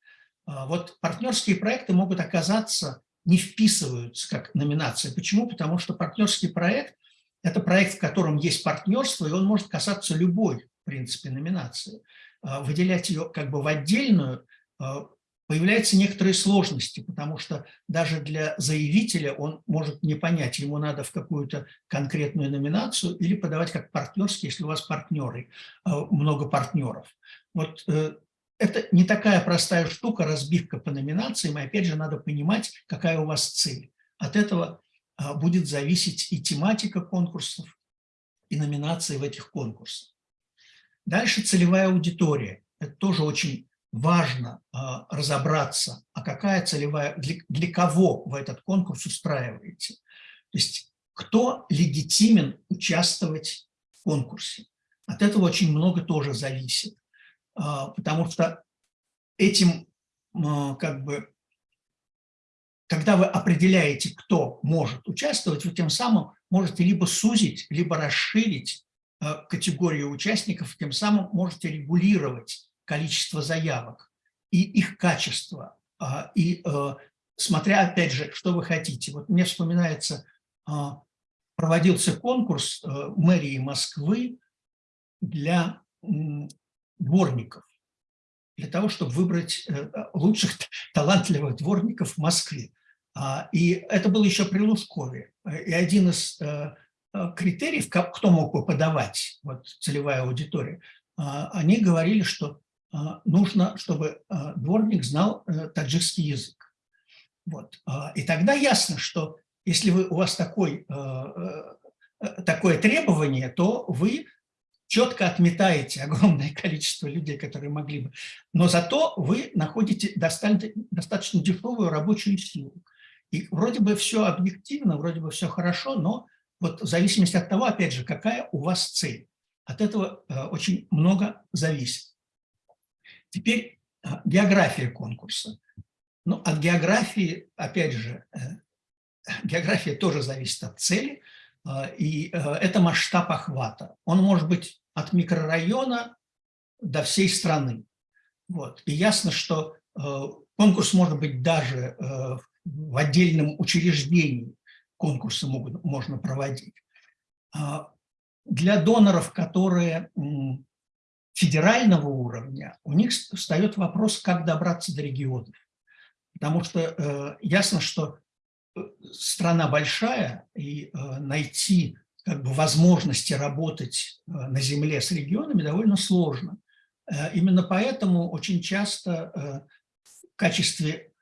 А, Вот партнерские проекты могут оказаться, не вписываются как номинация. Почему? Потому что партнерский проект – это проект, в котором есть партнерство, и он может касаться любой, в принципе, номинации. А, Выделять ее как бы в отдельную а, появляются некоторые сложности, потому что даже для заявителя он может не понять, ему надо в какую-то конкретную номинацию или подавать как партнерский, если у вас партнеры, э, много партнеров. Вот э, это не такая простая штука, разбивка по номинациям, и опять же надо понимать, какая у вас цель. От этого будет зависеть и тематика конкурсов, и номинации в этих конкурсах. Дальше целевая аудитория. Это тоже очень важно а, разобраться, а какая целевая, для, для кого вы этот конкурс устраиваете. То есть кто легитимен участвовать в конкурсе. От этого очень много тоже зависит, а, потому что этим а, как бы, когда вы определяете, кто может участвовать, вы тем самым можете либо сузить, либо расширить категорию участников, тем самым можете регулировать количество заявок и их качество. А, и э, смотря, опять же, что вы хотите. Вот мне вспоминается, проводился конкурс э, мэрии Москвы для дворников, для того, чтобы выбрать э, лучших талантливых дворников в Москве. А, и это было еще при Лужкове. И один из критериев, кто мог бы подавать, вот целевая аудитория, они говорили, что а, нужно, чтобы дворник знал э, таджикский язык. Вот. И тогда ясно, что если вы, у вас такой, э, такое требование, то вы четко отметаете огромное <laughs> количество людей, которые могли бы. Но зато вы находите достаточно дешевую рабочую силу. И вроде бы все объективно, вроде бы все хорошо, но вот в зависимости от того, опять же, какая у вас цель. От этого э, очень много зависит. Теперь а, география конкурса. Ну, от географии, опять же, э, география тоже зависит от цели, и э, это масштаб охвата. Он может быть от микрорайона до всей страны. Вот. И ясно, что э, конкурс может быть даже в отдельном учреждении конкурсы могут, можно проводить. А, для доноров, которые федерального уровня, у них встает вопрос, как добраться до регионов. Потому что э, ясно, что э, страна большая, и э, найти как бы, возможности работать на земле с регионами довольно сложно. Именно поэтому очень часто в качестве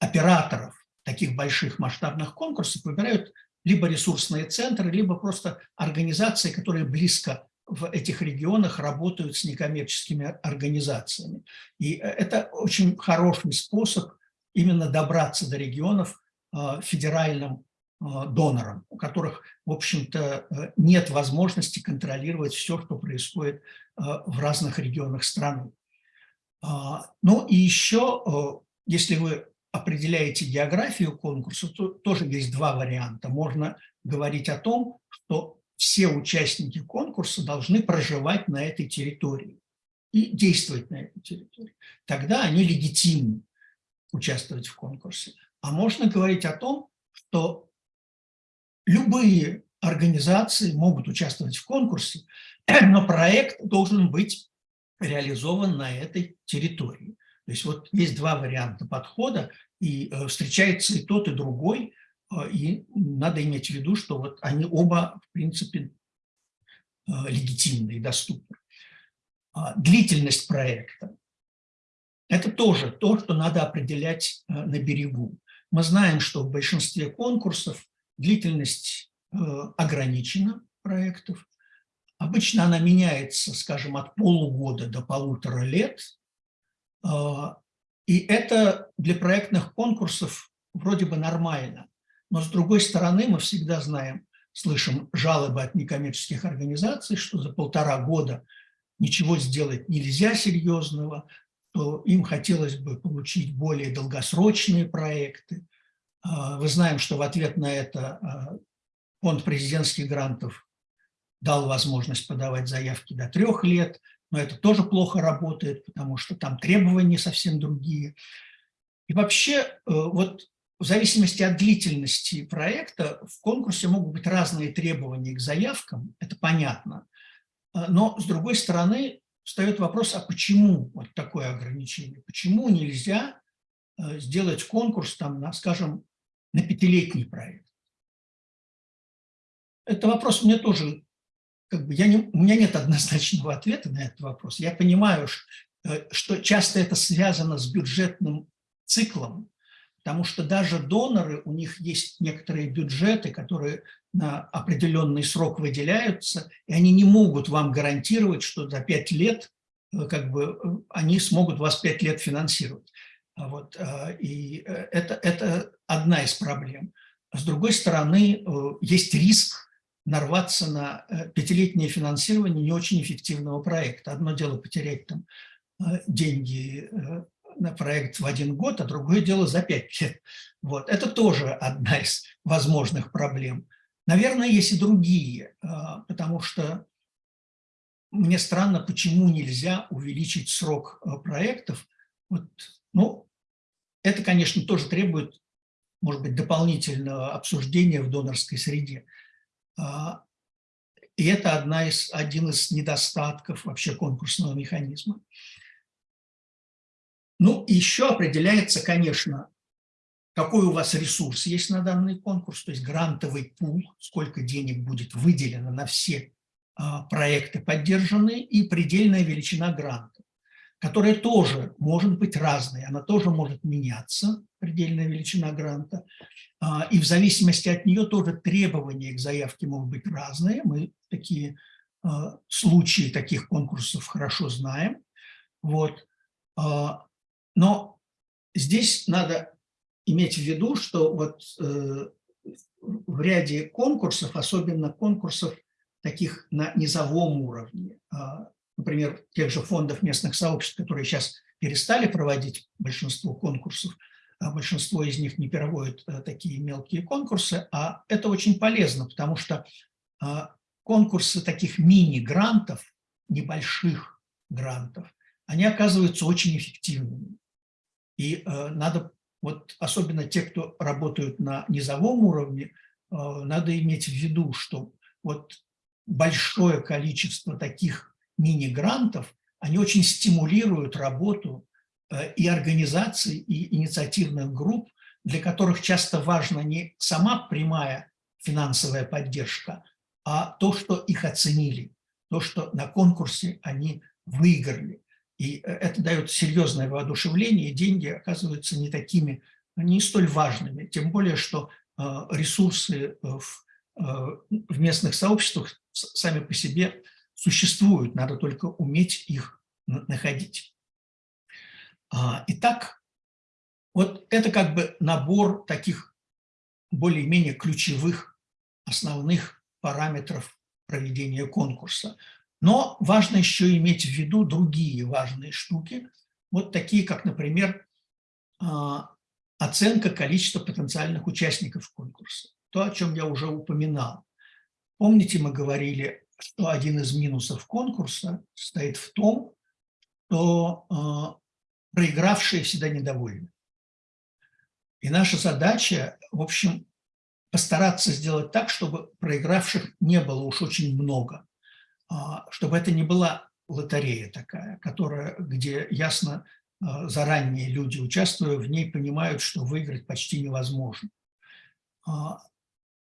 операторов таких больших масштабных конкурсов выбирают либо ресурсные центры, либо просто организации, которые близко в этих регионах работают с некоммерческими организациями. И э, это очень хороший способ именно добраться до регионов э, федеральным э, донорам, у которых, в общем-то, нет возможности контролировать все, что происходит в разных регионах страны. А, ну и еще, если вы определяете географию конкурса, то тоже есть два варианта. Можно говорить о том, что все участники конкурса должны проживать на этой территории и действовать на этой территории. Тогда они легитимны участвовать в конкурсе. А можно говорить о том, что любые организации могут участвовать в конкурсе, <clears throat> но проект должен быть реализован на этой территории. То есть вот есть два варианта подхода, и э, встречается и тот, и другой, а, и надо иметь в виду, что вот они оба, в принципе, а, легитимны и доступны. А, длительность проекта – это тоже то, что надо определять на берегу. Мы знаем, что в большинстве конкурсов длительность ограничена проектов. Обычно она меняется, скажем, от полугода до полутора лет. И это для проектных конкурсов вроде бы нормально. Но с другой стороны, мы всегда знаем, слышим жалобы от некоммерческих организаций, что за полтора года ничего сделать нельзя серьезного, то им хотелось бы получить более долгосрочные проекты. Мы а, знаем, что в ответ на это а, фонд президентских грантов дал возможность подавать заявки до трех лет, но это тоже плохо работает, потому что там требования совсем другие. И вообще, э, вот в зависимости от длительности проекта в конкурсе могут быть разные требования к заявкам, это понятно. А, но, с другой стороны, встает вопрос, а почему вот такое ограничение? Почему нельзя э, сделать конкурс, там, на, скажем, на пятилетний проект? Это вопрос мне тоже, как бы, я не, у меня нет <laughs> однозначного ответа на этот вопрос. Я понимаю, э, что часто это связано с бюджетным циклом, потому что даже доноры, у них есть некоторые бюджеты, которые на определенный срок выделяются, и они не могут вам гарантировать, что за пять лет э, как бы, э, они смогут вас пять лет финансировать. А вот, и это, это одна из проблем. С другой стороны, есть риск нарваться на пятилетнее финансирование не очень эффективного проекта. Одно дело потерять там деньги на проект в один год, а другое дело за пять лет. Вот. Это тоже одна из возможных проблем. Наверное, есть и другие, потому что мне странно, почему нельзя увеличить срок проектов. Вот, ну, это, конечно, тоже требует, может быть, дополнительного обсуждения в донорской среде. А, и это одна из, один из недостатков вообще конкурсного механизма. Ну, еще определяется, конечно, какой у вас ресурс есть на данный конкурс, то есть грантовый пул, сколько денег будет выделено на все а, проекты поддержанные, и предельная величина гранта, которая тоже может быть разной, она тоже может меняться, предельная величина гранта, а, и в зависимости от нее тоже требования к заявке могут быть разные. Мы такие а, случаи таких конкурсов хорошо знаем. Вот. Но здесь надо иметь в виду, что вот э, в ряде конкурсов, особенно конкурсов таких на низовом уровне, а, например, тех же фондов местных сообществ, которые сейчас перестали проводить большинство конкурсов, а большинство из них не проводят э, такие мелкие конкурсы, а это очень полезно, потому что а, конкурсы таких мини-грантов, небольших грантов, они оказываются очень эффективными. И э, надо вот особенно те, кто работают на низовом уровне, э, надо иметь в виду, что вот большое количество таких мини-грантов, они очень стимулируют работу и организаций, и инициативных групп, для которых часто важна не сама прямая финансовая поддержка, а то, что их оценили, то, что на конкурсе они выиграли. И э, это дает серьезное воодушевление, и деньги оказываются не такими, не столь важными. Тем более, что э, ресурсы в, э, в местных сообществах сами по себе существуют, надо только уметь их находить. А, итак, вот это как бы набор таких более-менее ключевых основных параметров проведения конкурса. Но важно еще иметь в виду другие важные штуки, вот такие, как, например, а, оценка количества потенциальных участников конкурса. То, о чем я уже упоминал. Помните, мы говорили, что один из минусов конкурса стоит в том, что а, проигравшие всегда недовольны. И наша задача, в общем, постараться сделать так, чтобы проигравших не было уж очень много. А, чтобы это не была лотерея такая, которая, где ясно а, заранее люди, участвуя в ней, понимают, что выиграть почти невозможно. А,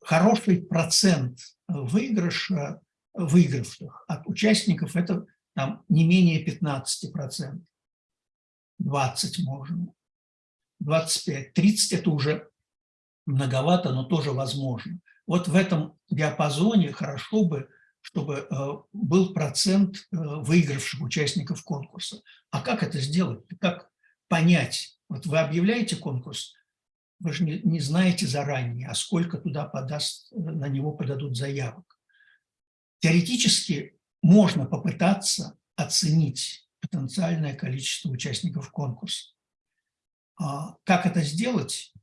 хороший процент выигрыша, выигравших от участников – это там, не менее 15%, 20 можно, 25, 30 – это уже многовато, но тоже возможно. Вот в этом диапазоне хорошо бы чтобы э, был процент э, выигравших участников конкурса. А как это сделать? Как понять? Вот вы объявляете конкурс, вы же не, не знаете заранее, а сколько туда подаст, э, на него подадут заявок. Теоретически можно попытаться оценить потенциальное количество участников конкурса. А как это сделать?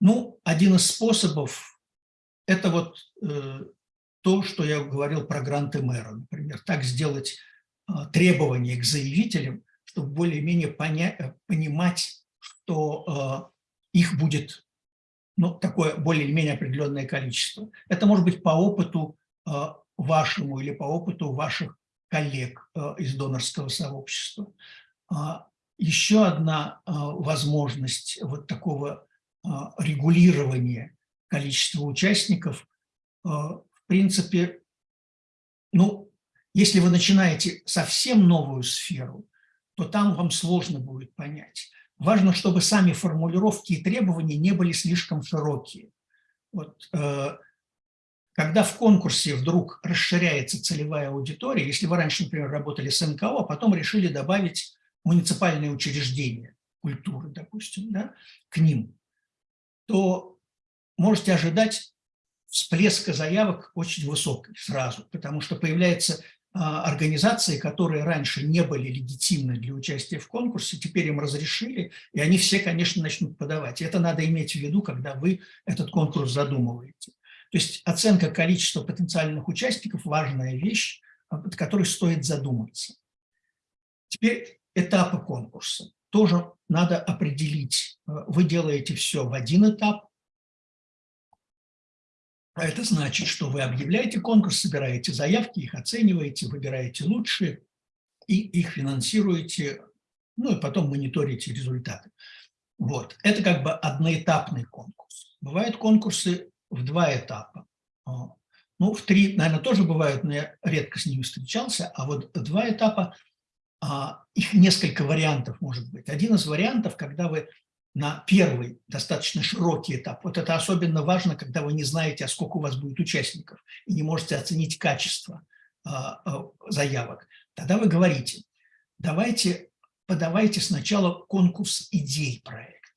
Ну, один из способов – это вот то, что я говорил про гранты мэра, например, так сделать а, требования к заявителям, чтобы более-менее э, понимать, что а, их будет ну, такое более-менее определенное количество. Это может быть по опыту а, вашему или по опыту ваших коллег э, из донорского сообщества. А, Еще одна э, возможность вот такого э, регулирования количества участников, в принципе, ну, если вы начинаете совсем новую сферу, то там вам сложно будет понять. Важно, чтобы сами формулировки и требования не были слишком широкие. Вот, когда в конкурсе вдруг расширяется целевая аудитория, если вы раньше, например, работали с НКО, а потом решили добавить муниципальные учреждения культуры, допустим, да, к ним, то можете ожидать всплеска заявок очень высокий сразу, потому что появляется а, организации, которые раньше не были легитимны для участия в конкурсе, теперь им разрешили, и они все, конечно, начнут подавать. Это надо иметь в виду, когда вы этот конкурс задумываете. То есть оценка количества потенциальных участников – важная вещь, от которой стоит задуматься. Теперь этапы конкурса. Тоже надо определить. Вы делаете все в один этап, а это значит, что вы объявляете конкурс, собираете заявки, их оцениваете, выбираете лучшие и их финансируете, ну и потом мониторите результаты. Вот. Это как бы одноэтапный конкурс. Бывают конкурсы в два этапа. А, ну, в три, наверное, тоже бывают, но я редко с ними встречался. А вот два этапа, а, их несколько вариантов может быть. Один из вариантов, когда вы на первый достаточно широкий этап. Вот это особенно важно, когда вы не знаете, а сколько у вас будет участников, и не можете оценить качество а, заявок. Тогда вы говорите, давайте подавайте сначала конкурс идей проекта.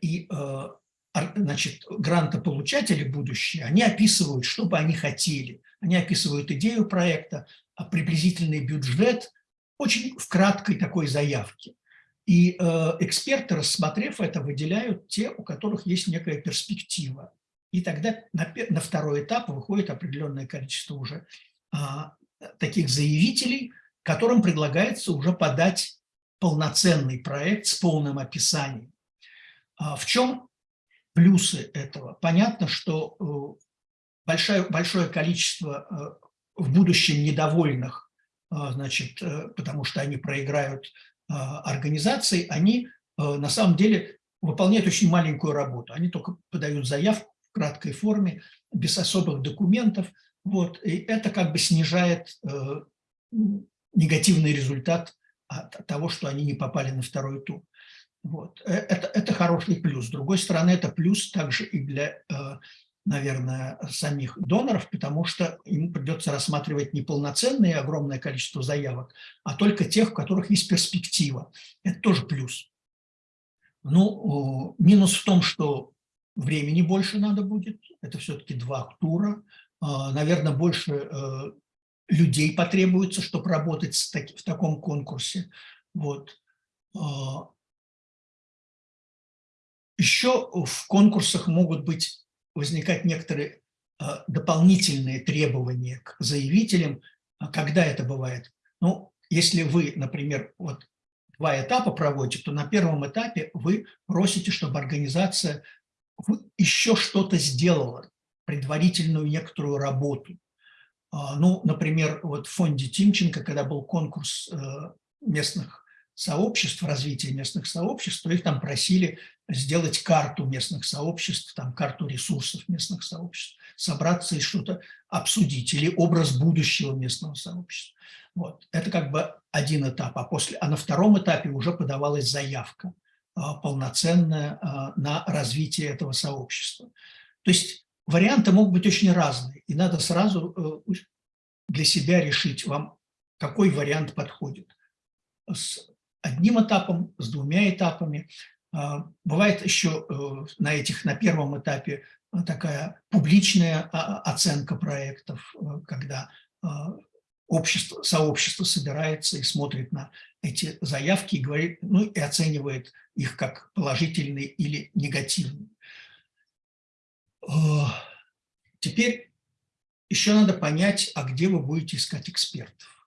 И а, значит, грантополучатели будущие, они описывают, что бы они хотели. Они описывают идею проекта, приблизительный бюджет, очень в краткой такой заявке. И э, эксперты, рассмотрев это, выделяют те, у которых есть некая перспектива. И тогда на, на второй этап выходит определенное количество уже а, таких заявителей, которым предлагается уже подать полноценный проект с полным описанием. А в чем плюсы этого? Понятно, что э, большое, большое количество э, в будущем недовольных, э, значит, потому что они проиграют организаций, они на самом деле выполняют очень маленькую работу. Они только подают заявку в краткой форме, без особых документов. Вот, и это как бы снижает негативный результат от того, что они не попали на второй тур. Вот. Э, это, это хороший плюс. С другой стороны, это плюс также и для э, наверное, самих доноров, потому что ему придется рассматривать не полноценное огромное количество заявок, а только тех, у которых есть перспектива. Это тоже плюс. Ну, минус в том, что времени больше надо будет, это все-таки два тура, а, наверное, больше э, людей потребуется, чтобы работать в таком конкурсе. Вот. Еще в конкурсах могут быть возникать некоторые а, дополнительные требования к заявителям. А когда это бывает? Ну, если вы, например, вот два этапа проводите, то на первом этапе вы просите, чтобы организация еще что-то сделала, предварительную некоторую работу. А, ну, например, вот в фонде Тимченко, когда был конкурс э, местных сообществ, развития местных сообществ, то их там просили сделать карту местных сообществ, там карту ресурсов местных сообществ, собраться и что-то обсудить, или образ будущего местного сообщества. Вот. Это как бы один этап, а, после, а на втором этапе уже подавалась заявка а, полноценная а, на развитие этого сообщества. То есть варианты могут быть очень разные, и надо сразу э, для себя решить, вам какой вариант подходит. С одним этапом, с двумя этапами. А, бывает еще э, на этих, на первом этапе э, такая публичная а, оценка проектов, э, когда общество, сообщество собирается и смотрит на эти заявки и говорит, ну и оценивает их как положительные или негативные. Теперь еще надо понять, а где вы будете искать экспертов.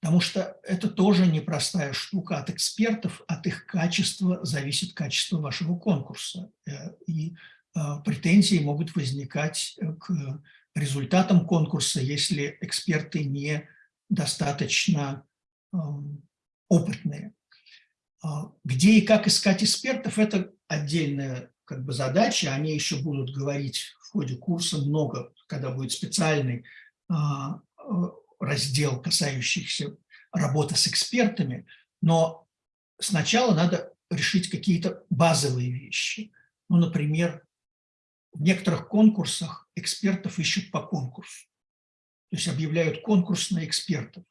Потому что это тоже непростая штука. От экспертов, от их качества зависит качество вашего конкурса. Э, и э, претензии могут возникать к результатом конкурса, если эксперты не достаточно опытные. А, Где и как искать экспертов – это отдельная как бы, задача. Они еще будут говорить в ходе курса много, когда будет специальный а, э, раздел, касающийся работы с экспертами. Но сначала надо решить какие-то базовые вещи. Ну, например, в некоторых конкурсах экспертов ищут по конкурсу. То есть объявляют конкурс на экспертов.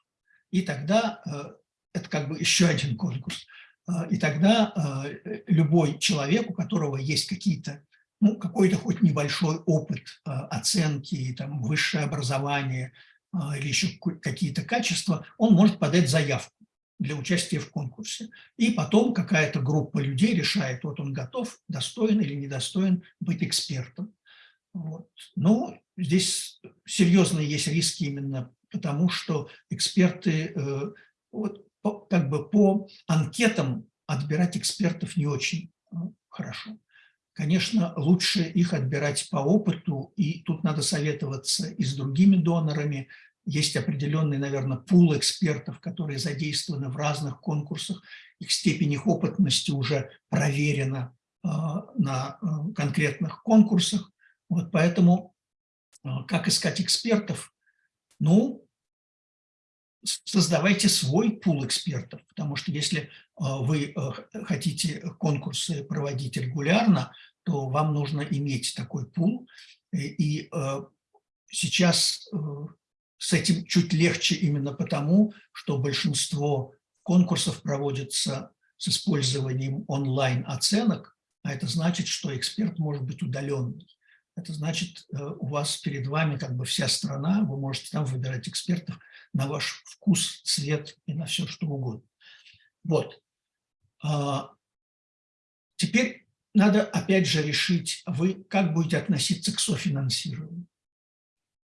И тогда э, это как бы еще один конкурс. Э, и тогда э, любой человек, у которого есть какие-то, ну, какой-то хоть небольшой опыт оценки, там, высшее образование или еще какие-то качества, он может подать заявку для участия в конкурсе. И потом какая-то группа людей решает, вот он готов, достоин или недостоин быть экспертом. Вот. Но здесь серьезные есть риски именно потому, что эксперты, э, вот, как бы по анкетам отбирать экспертов не очень э, хорошо. Конечно, лучше их отбирать по опыту, и тут надо советоваться и с другими донорами, есть определенный, наверное, пул экспертов, которые задействованы в разных конкурсах. Их степень их опытности уже проверена а, на а, конкретных конкурсах. Вот поэтому а, как искать экспертов? Ну, создавайте свой пул экспертов, потому что если вы хотите конкурсы проводить регулярно, то вам нужно иметь такой пул. И сейчас с этим чуть легче именно потому, что большинство конкурсов проводится с использованием онлайн-оценок, а это значит, что эксперт может быть удаленный. Это значит, э, у вас перед вами как бы вся страна, вы можете там выбирать экспертов на ваш вкус, цвет и на все, что угодно. Вот. А, теперь надо опять же решить, вы как будете относиться к софинансированию.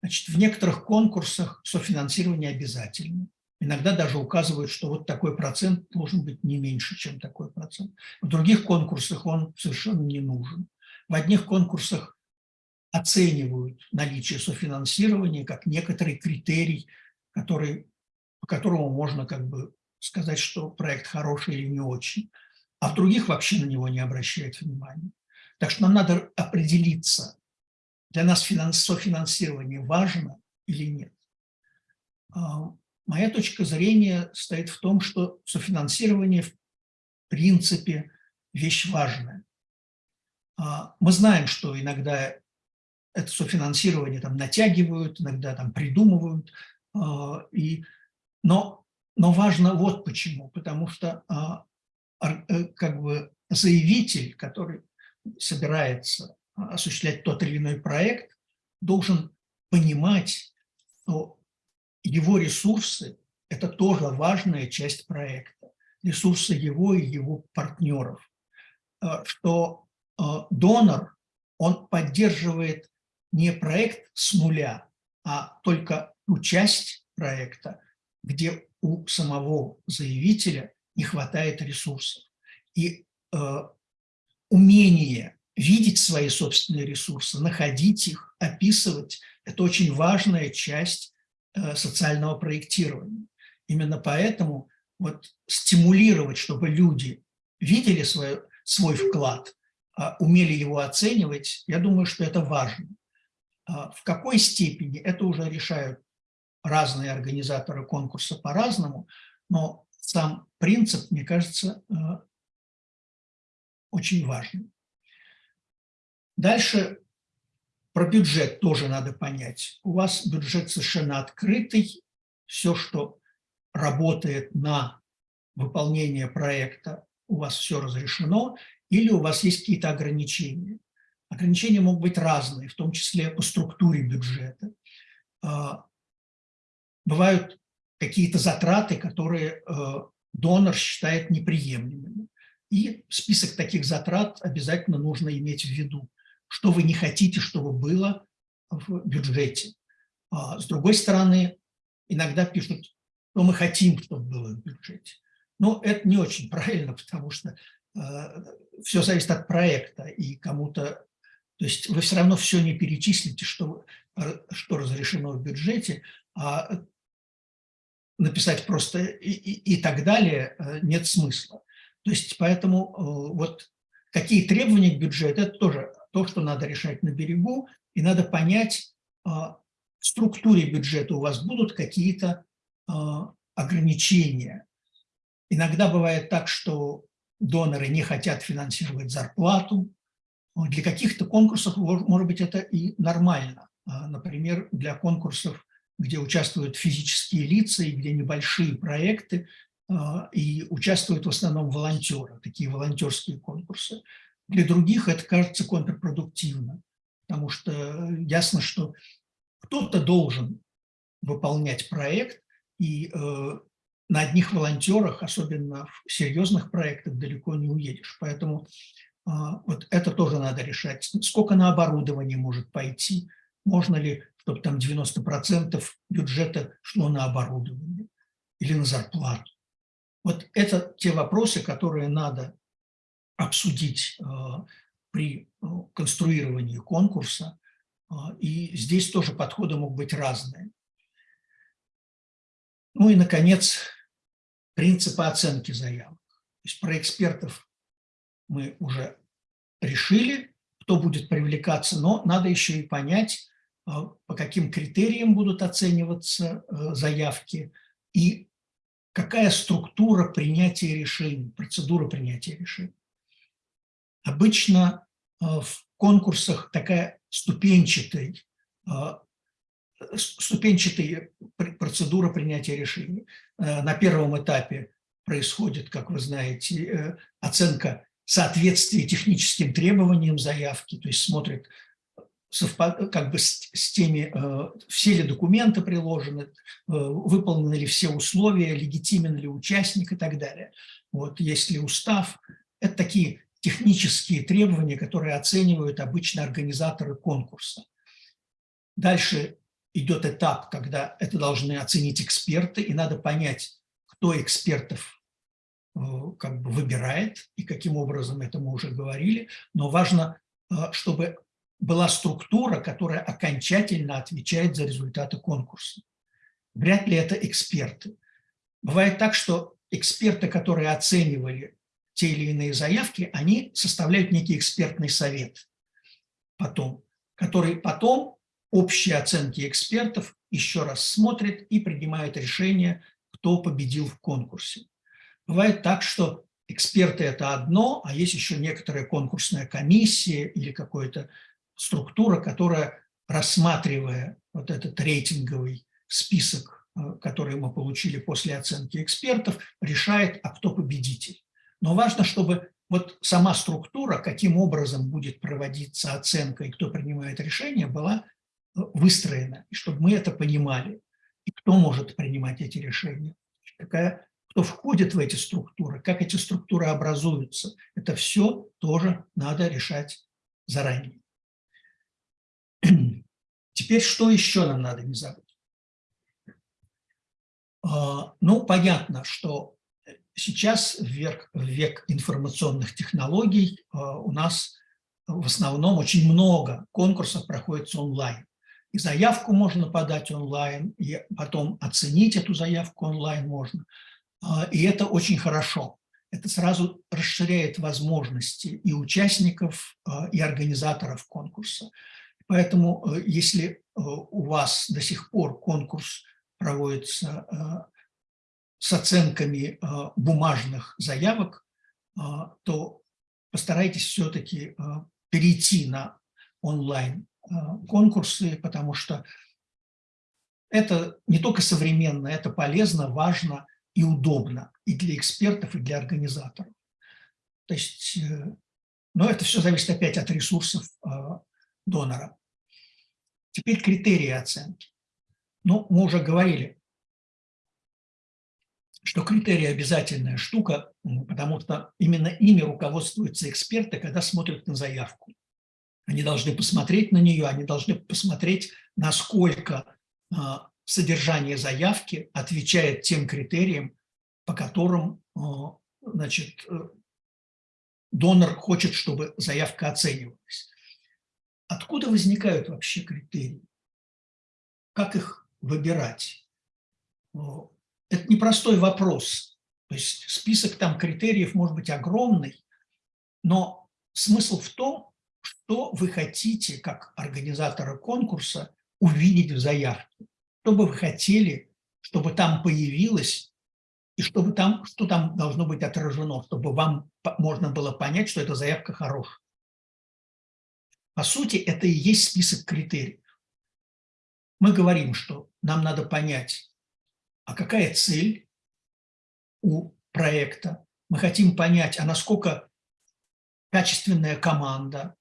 Значит, в некоторых конкурсах софинансирование обязательно. Иногда даже указывают, что вот такой процент должен быть не меньше, чем такой процент. В других конкурсах он совершенно не нужен. В одних конкурсах оценивают наличие софинансирования как некоторый критерий, который, по которому можно как бы сказать, что проект хороший или не очень. А в других вообще на него не обращают внимания. Так что нам надо определиться, для нас софинансирование важно или нет. А, моя точка зрения стоит в том, что софинансирование в принципе вещь важная. А, мы знаем, что иногда это софинансирование там натягивают, иногда там придумывают, а, и, но, но важно вот почему, потому что как бы заявитель, который собирается осуществлять тот или иной проект, должен понимать, что его ресурсы – это тоже важная часть проекта, ресурсы его и его партнеров, э, что э, донор, он поддерживает не проект с нуля, а только ту часть проекта, где у самого заявителя не хватает ресурсов. И э, умение видеть свои собственные ресурсы, находить их, описывать – это очень важная часть э, социального проектирования. Именно поэтому вот стимулировать, чтобы люди видели свой, свой вклад, а, умели его оценивать, я думаю, что это важно. А в какой степени, это уже решают разные организаторы конкурса по-разному, но сам принцип, мне кажется, э, очень важным. Дальше про бюджет тоже надо понять. У вас бюджет совершенно открытый. Все, что работает на выполнение проекта, у вас все разрешено, или у вас есть какие-то ограничения. Ограничения могут быть разные, в том числе по структуре бюджета. А, бывают какие-то затраты, которые э, донор считает неприемлемыми. И список таких затрат обязательно нужно иметь в виду что вы не хотите, чтобы было в бюджете. А с другой стороны, иногда пишут, что мы хотим, чтобы было в бюджете. Но это не очень правильно, <laughs> потому что э, все зависит от проекта, и кому-то То есть вы все равно все не перечислите, что, что разрешено в бюджете, а написать просто и, и, и так далее э, нет смысла. То есть поэтому э, вот какие требования к бюджету, это тоже то, что надо решать на берегу, и надо понять, а, в структуре бюджета у вас будут какие-то ограничения. Иногда бывает так, что доноры не хотят финансировать зарплату. Для каких-то конкурсов, может быть, это и нормально. Например, для конкурсов, где участвуют физические лица и где небольшие проекты, и участвуют в основном волонтеры, такие волонтерские конкурсы. Для других это кажется контрпродуктивно, потому что ясно, что кто-то должен выполнять проект, и э, на одних волонтерах, особенно в серьезных проектах, далеко не уедешь. Поэтому э, вот это тоже надо решать. Сколько на оборудование может пойти? Можно ли, чтобы там 90% бюджета шло на оборудование или на зарплату? Вот это те вопросы, которые надо обсудить э, при э, конструировании конкурса, а, и здесь тоже подходы могут быть разные. Ну и, наконец, принципы оценки заявок. То есть про экспертов мы уже решили, кто будет привлекаться, но надо еще и понять, по каким критериям будут оцениваться э, заявки и какая структура принятия решений, процедура принятия решений. Обычно э, в конкурсах такая ступенчатый, а, ступенчатая процедура принятия решений. Э, на первом этапе происходит, как вы знаете, э, оценка соответствия техническим требованиям заявки, то есть смотрит как бы с, с теми, э, все ли документы приложены, выполнены ли все условия, легитимен ли участник и так далее. Вот, есть ли устав. Это такие технические требования, которые оценивают обычно организаторы конкурса. Дальше идет этап, когда это должны оценить эксперты, и надо понять, кто экспертов э, как бы выбирает и каким образом, это мы уже говорили, но важно, э, чтобы была структура, которая окончательно отвечает за результаты конкурса. Вряд ли это эксперты. Бывает так, что эксперты, которые оценивали те или иные заявки, они составляют некий экспертный совет потом, который потом общие оценки экспертов еще раз смотрит и принимает решение, кто победил в конкурсе. Бывает так, что эксперты – это одно, а есть еще некоторая конкурсная комиссия или какая-то структура, которая, рассматривая вот этот рейтинговый список, э, который мы получили после оценки экспертов, решает, а кто победитель. Но важно, чтобы вот сама структура, каким образом будет проводиться оценка и кто принимает решение, была э, выстроена, и чтобы мы это понимали, и кто может принимать эти решения, какая, кто входит в эти структуры, как эти структуры образуются. Это все тоже надо решать заранее. Теперь что еще нам надо не забыть? А, ну, понятно, что Сейчас, в век, в век информационных технологий, а, у нас в основном очень много конкурсов проходит онлайн. И заявку можно подать онлайн, и потом оценить эту заявку онлайн можно. А, и это очень хорошо. Это сразу расширяет возможности и участников, и организаторов конкурса. Поэтому, э, если э, у вас до сих пор конкурс проводится с оценками бумажных заявок, то постарайтесь все-таки перейти на онлайн-конкурсы, потому что это не только современно, это полезно, важно и удобно и для экспертов, и для организаторов. То есть, э, но это все зависит опять от ресурсов донора. Теперь критерии оценки. Ну, мы уже говорили, что критерии обязательная штука, потому что именно ими руководствуются эксперты, когда смотрят на заявку. Они должны посмотреть на нее, они должны посмотреть, насколько а, содержание заявки отвечает тем критериям, по которым а, значит, э, донор хочет, чтобы заявка оценивалась. Откуда возникают вообще критерии? Как их выбирать? Это непростой вопрос. То есть список там критериев может быть огромный, но смысл в том, что вы хотите, как организатора конкурса, увидеть в заявке. Что бы вы хотели, чтобы там появилось, и чтобы там, что там должно быть отражено, чтобы вам можно было понять, что эта заявка хорошая. По сути, это и есть список критериев. Мы говорим, что нам надо понять, а какая цель у проекта. Мы хотим понять, а насколько качественная команда.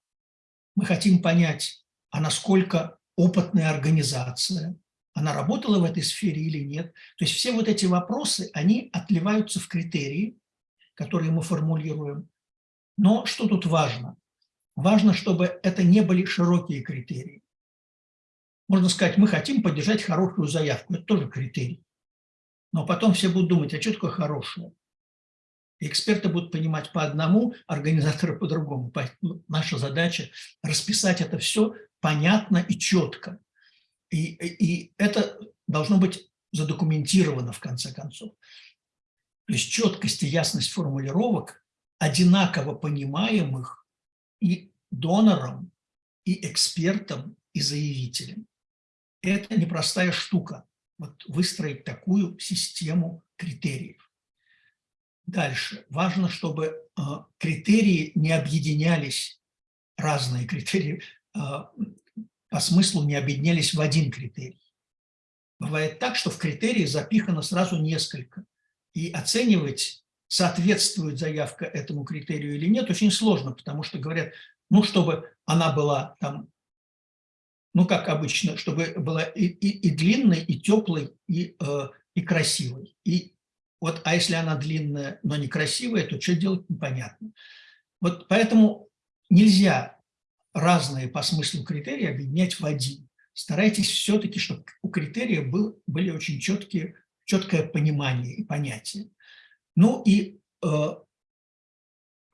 Мы хотим понять, а насколько опытная организация. Она работала в этой сфере или нет. То есть все вот эти вопросы, они отливаются в критерии, которые мы формулируем. Но что тут важно? Важно, чтобы это не были широкие критерии. Можно сказать, мы хотим поддержать хорошую заявку. Это тоже критерий. Но потом все будут думать, а что такое хорошее? эксперты будут понимать по одному, организаторы по-другому. Ну, наша задача – расписать это все понятно и четко. И, и это должно быть задокументировано в конце концов. То есть четкость и ясность формулировок одинаково понимаемых и донором, и экспертом, и заявителем. Это непростая штука, вот выстроить такую систему критериев. Дальше. Важно, чтобы а, критерии не объединялись, разные критерии, а, по смыслу не объединялись в один критерий. Бывает так, что в критерии запихано сразу несколько. И оценивать, соответствует заявка этому критерию или нет, очень сложно, потому что говорят, ну, чтобы она была там, ну, как обычно, чтобы была и, и, и длинной, и теплой, и, э, и красивой. И вот, а если она длинная, но некрасивая, то что делать непонятно. Вот поэтому нельзя разные по смыслу критерии объединять в один. Старайтесь все-таки, чтобы у критерия был, были очень четкие, четкое понимание и понятие. Ну и э,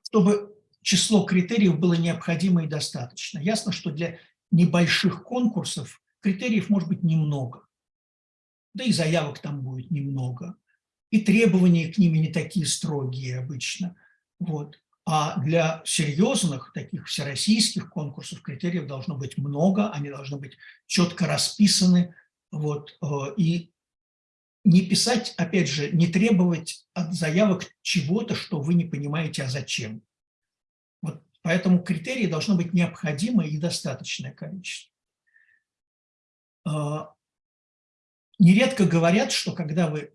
чтобы число критериев было необходимо и достаточно. Ясно, что для небольших конкурсов критериев может быть немного. Да и заявок там будет немного и требования к ним не такие строгие обычно. Вот. А для серьезных, таких всероссийских конкурсов критериев должно быть много, они должны быть четко расписаны. Вот, э, и не писать, опять же, не требовать от заявок чего-то, что вы не понимаете, а зачем. Вот, поэтому критерии должно быть необходимое и достаточное количество. Э, нередко говорят, что когда вы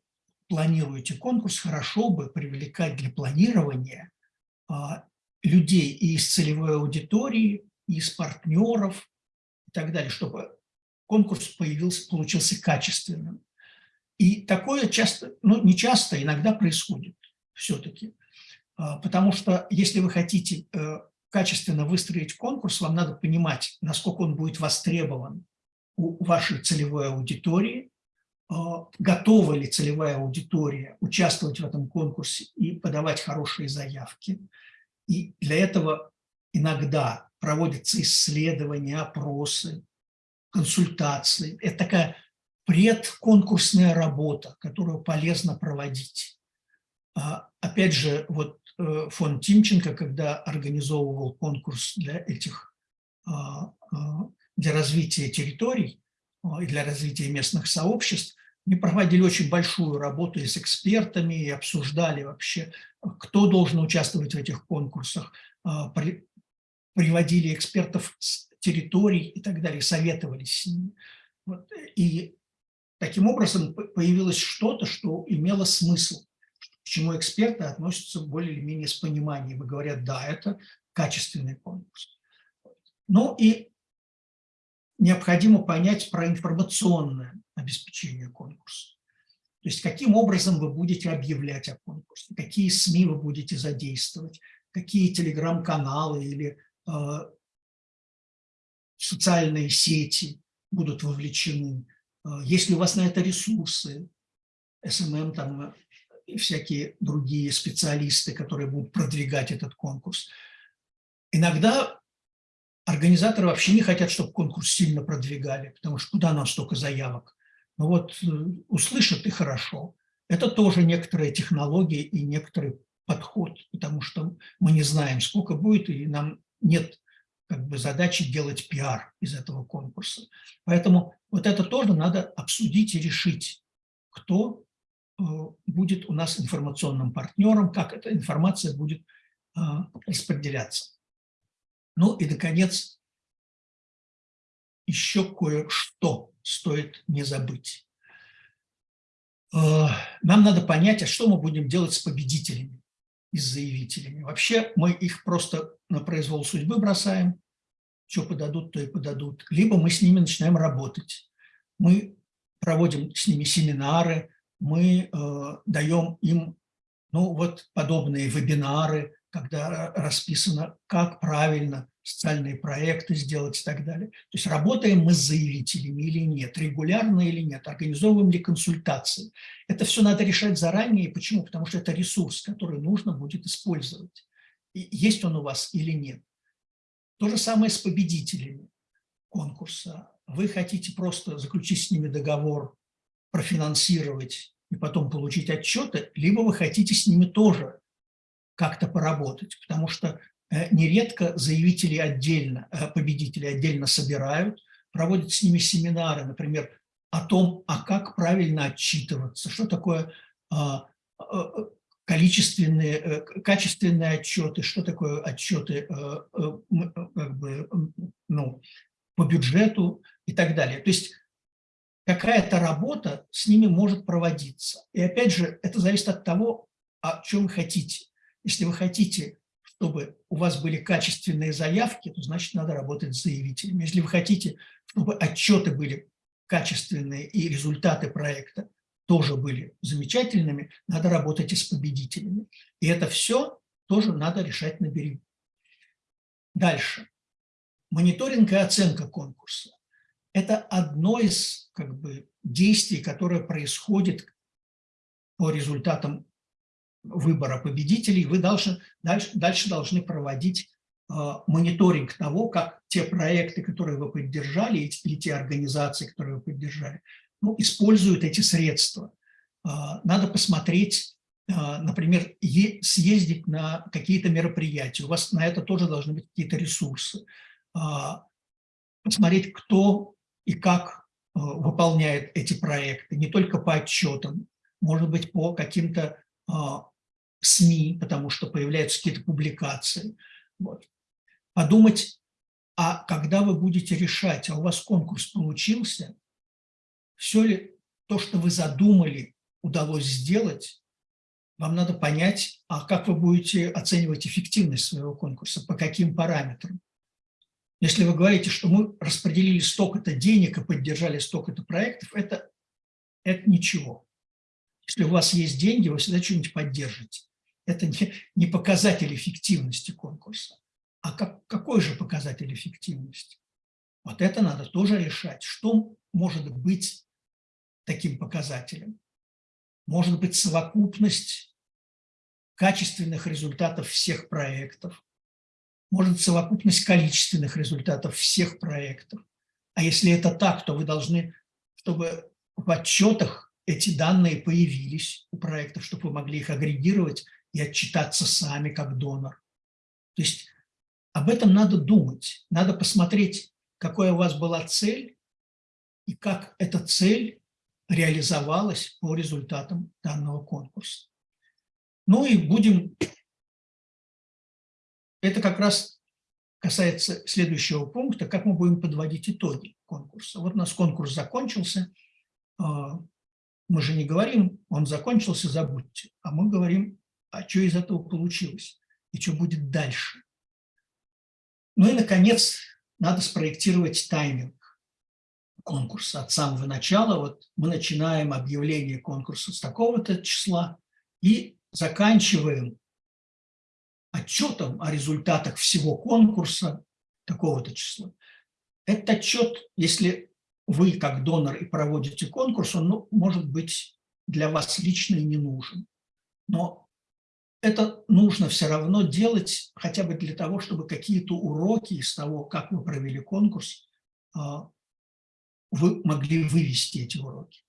планируете конкурс, хорошо бы привлекать для планирования а, людей и из целевой аудитории, и из партнеров и так далее, чтобы конкурс появился, получился качественным. И такое часто, ну не часто, иногда происходит все-таки. А, потому что если вы хотите э, качественно выстроить конкурс, вам надо понимать, насколько он будет востребован у вашей целевой аудитории, а, готова ли целевая аудитория участвовать в этом конкурсе и подавать хорошие заявки. И для этого иногда проводятся исследования, опросы, консультации. Это такая предконкурсная работа, которую полезно проводить. А, опять же, вот э, фонд Тимченко, когда организовывал конкурс для этих, а, для развития территорий и для развития местных сообществ, мы проводили очень большую работу и с экспертами, и обсуждали вообще, кто должен участвовать в этих конкурсах, а, приводили экспертов с территорий и так далее, советовались с ними. И таким образом появилось что-то, что имело смысл, к чему эксперты относятся более или менее с пониманием и говорят, да, это качественный конкурс. Ну и необходимо понять про информационное обеспечения конкурса. То есть каким образом вы будете объявлять о конкурсе, какие СМИ вы будете задействовать, какие телеграм-каналы или э, социальные сети будут вовлечены, э, есть ли у вас на это ресурсы, SMM там и всякие другие специалисты, которые будут продвигать этот конкурс. Иногда Организаторы вообще не хотят, чтобы конкурс сильно продвигали, потому что куда нам столько заявок? Ну вот э, услышат и хорошо. Это тоже некоторые технологии и некоторый подход, потому что мы не знаем, сколько будет, и нам нет как бы задачи делать пиар из этого конкурса. Поэтому вот это тоже надо обсудить и решить, кто э, будет у нас информационным партнером, как эта информация будет э, распределяться. Ну и, наконец, еще кое-что стоит не забыть. Э, нам надо понять, а что мы будем делать с победителями и с заявителями. Вообще мы их просто на произвол судьбы бросаем, что подадут, то и подадут. Либо мы с ними начинаем работать. Мы проводим с ними семинары, мы э, даем им ну, вот подобные вебинары, когда расписано, как правильно социальные проекты сделать и так далее. То есть работаем мы с заявителями или нет, регулярно или нет, организовываем ли консультации. Это все надо решать заранее. Почему? Потому что это ресурс, который нужно будет использовать. И есть он у вас или нет. То же самое с победителями конкурса. Вы хотите просто заключить с ними договор, профинансировать и потом получить отчеты, либо вы хотите с ними тоже как-то поработать, потому что Э, нередко заявители отдельно, э, победители отдельно собирают, проводят с ними семинары, например, о том, а как правильно отчитываться, что такое а, а, количественные, э, качественные отчеты, что такое отчеты как бы, ну, по бюджету и так далее. То есть какая-то работа с ними может проводиться. И опять же, это зависит от того, о чем хотите. Если вы хотите чтобы у вас были качественные заявки, то значит надо работать с заявителями. Если вы хотите, чтобы отчеты были качественные и результаты проекта тоже были замечательными, надо работать и с победителями. И это все тоже надо решать на берегу. Дальше. Мониторинг и оценка конкурса. Это одно из как бы, действий, которое происходит по результатам выбора победителей, вы должны, дальше, дальше должны проводить э, мониторинг того, как те проекты, которые вы поддержали, или те организации, которые вы поддержали, ну, используют эти средства. Э, надо посмотреть, э, например, е, съездить на какие-то мероприятия. У вас на это тоже должны быть какие-то ресурсы. Э, посмотреть, кто и как э, выполняет эти проекты, не только по отчетам, может быть, по каким-то а, СМИ, потому что появляются какие-то публикации. Вот. Подумать, а когда вы будете решать, а у вас конкурс получился, все ли то, что вы задумали, удалось сделать, вам надо понять, а как вы будете оценивать эффективность своего конкурса, по каким параметрам. Если вы говорите, что мы распределили столько-то денег и поддержали столько-то проектов, это, это ничего. Если у вас есть деньги, вы всегда что-нибудь поддержите это не, не показатель эффективности конкурса. А как, какой же показатель эффективности? Вот это надо тоже решать. Что может быть таким показателем? Может быть совокупность качественных результатов всех проектов, может совокупность количественных результатов всех проектов. А если это так, то вы должны, чтобы в отчетах эти данные появились у проектов, чтобы вы могли их агрегировать и отчитаться сами как донор. То есть об этом надо думать, надо посмотреть, какая у вас была цель и как эта цель реализовалась по результатам данного конкурса. Ну и будем... Это как раз касается следующего пункта, как мы будем подводить итоги конкурса. Вот у нас конкурс закончился, а, мы же не говорим, он закончился, забудьте, а мы говорим, а что из этого получилось и что будет дальше. Ну и, наконец, надо спроектировать тайминг конкурса от самого начала. Вот мы начинаем объявление конкурса с такого-то числа и заканчиваем отчетом о результатах всего конкурса такого-то числа. Этот отчет, если вы как донор и проводите конкурс, он ну, может быть для вас лично и не нужен. Но это нужно все равно делать хотя бы для того, чтобы какие-то уроки из того, как вы провели конкурс, а, вы могли вывести эти уроки.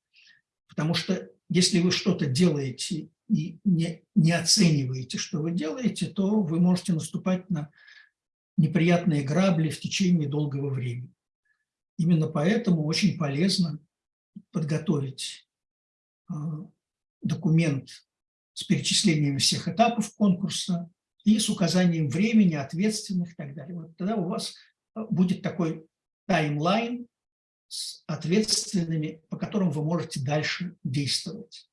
Потому что если вы что-то делаете и не, не оцениваете, что вы делаете, то вы можете наступать на неприятные грабли в течение долгого времени. Именно поэтому очень полезно подготовить а, документ с перечислением всех этапов конкурса и с указанием времени, ответственных и так далее. Вот тогда у вас а, будет такой таймлайн с ответственными, по которым вы можете дальше действовать.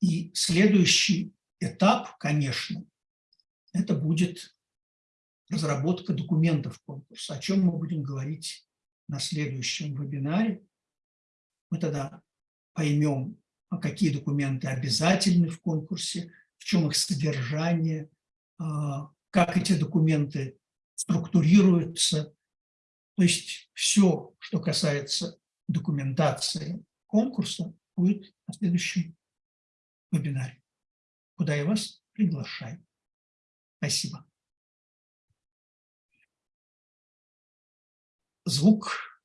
И следующий этап, конечно, это будет разработка документов конкурса, о чем мы будем говорить на следующем вебинаре. Мы тогда поймем, какие документы обязательны в конкурсе, в чем их содержание, а, как эти документы структурируются. То есть все, что касается документации конкурса, будет на следующем вебинаре, куда я вас приглашаю. Спасибо. Звук.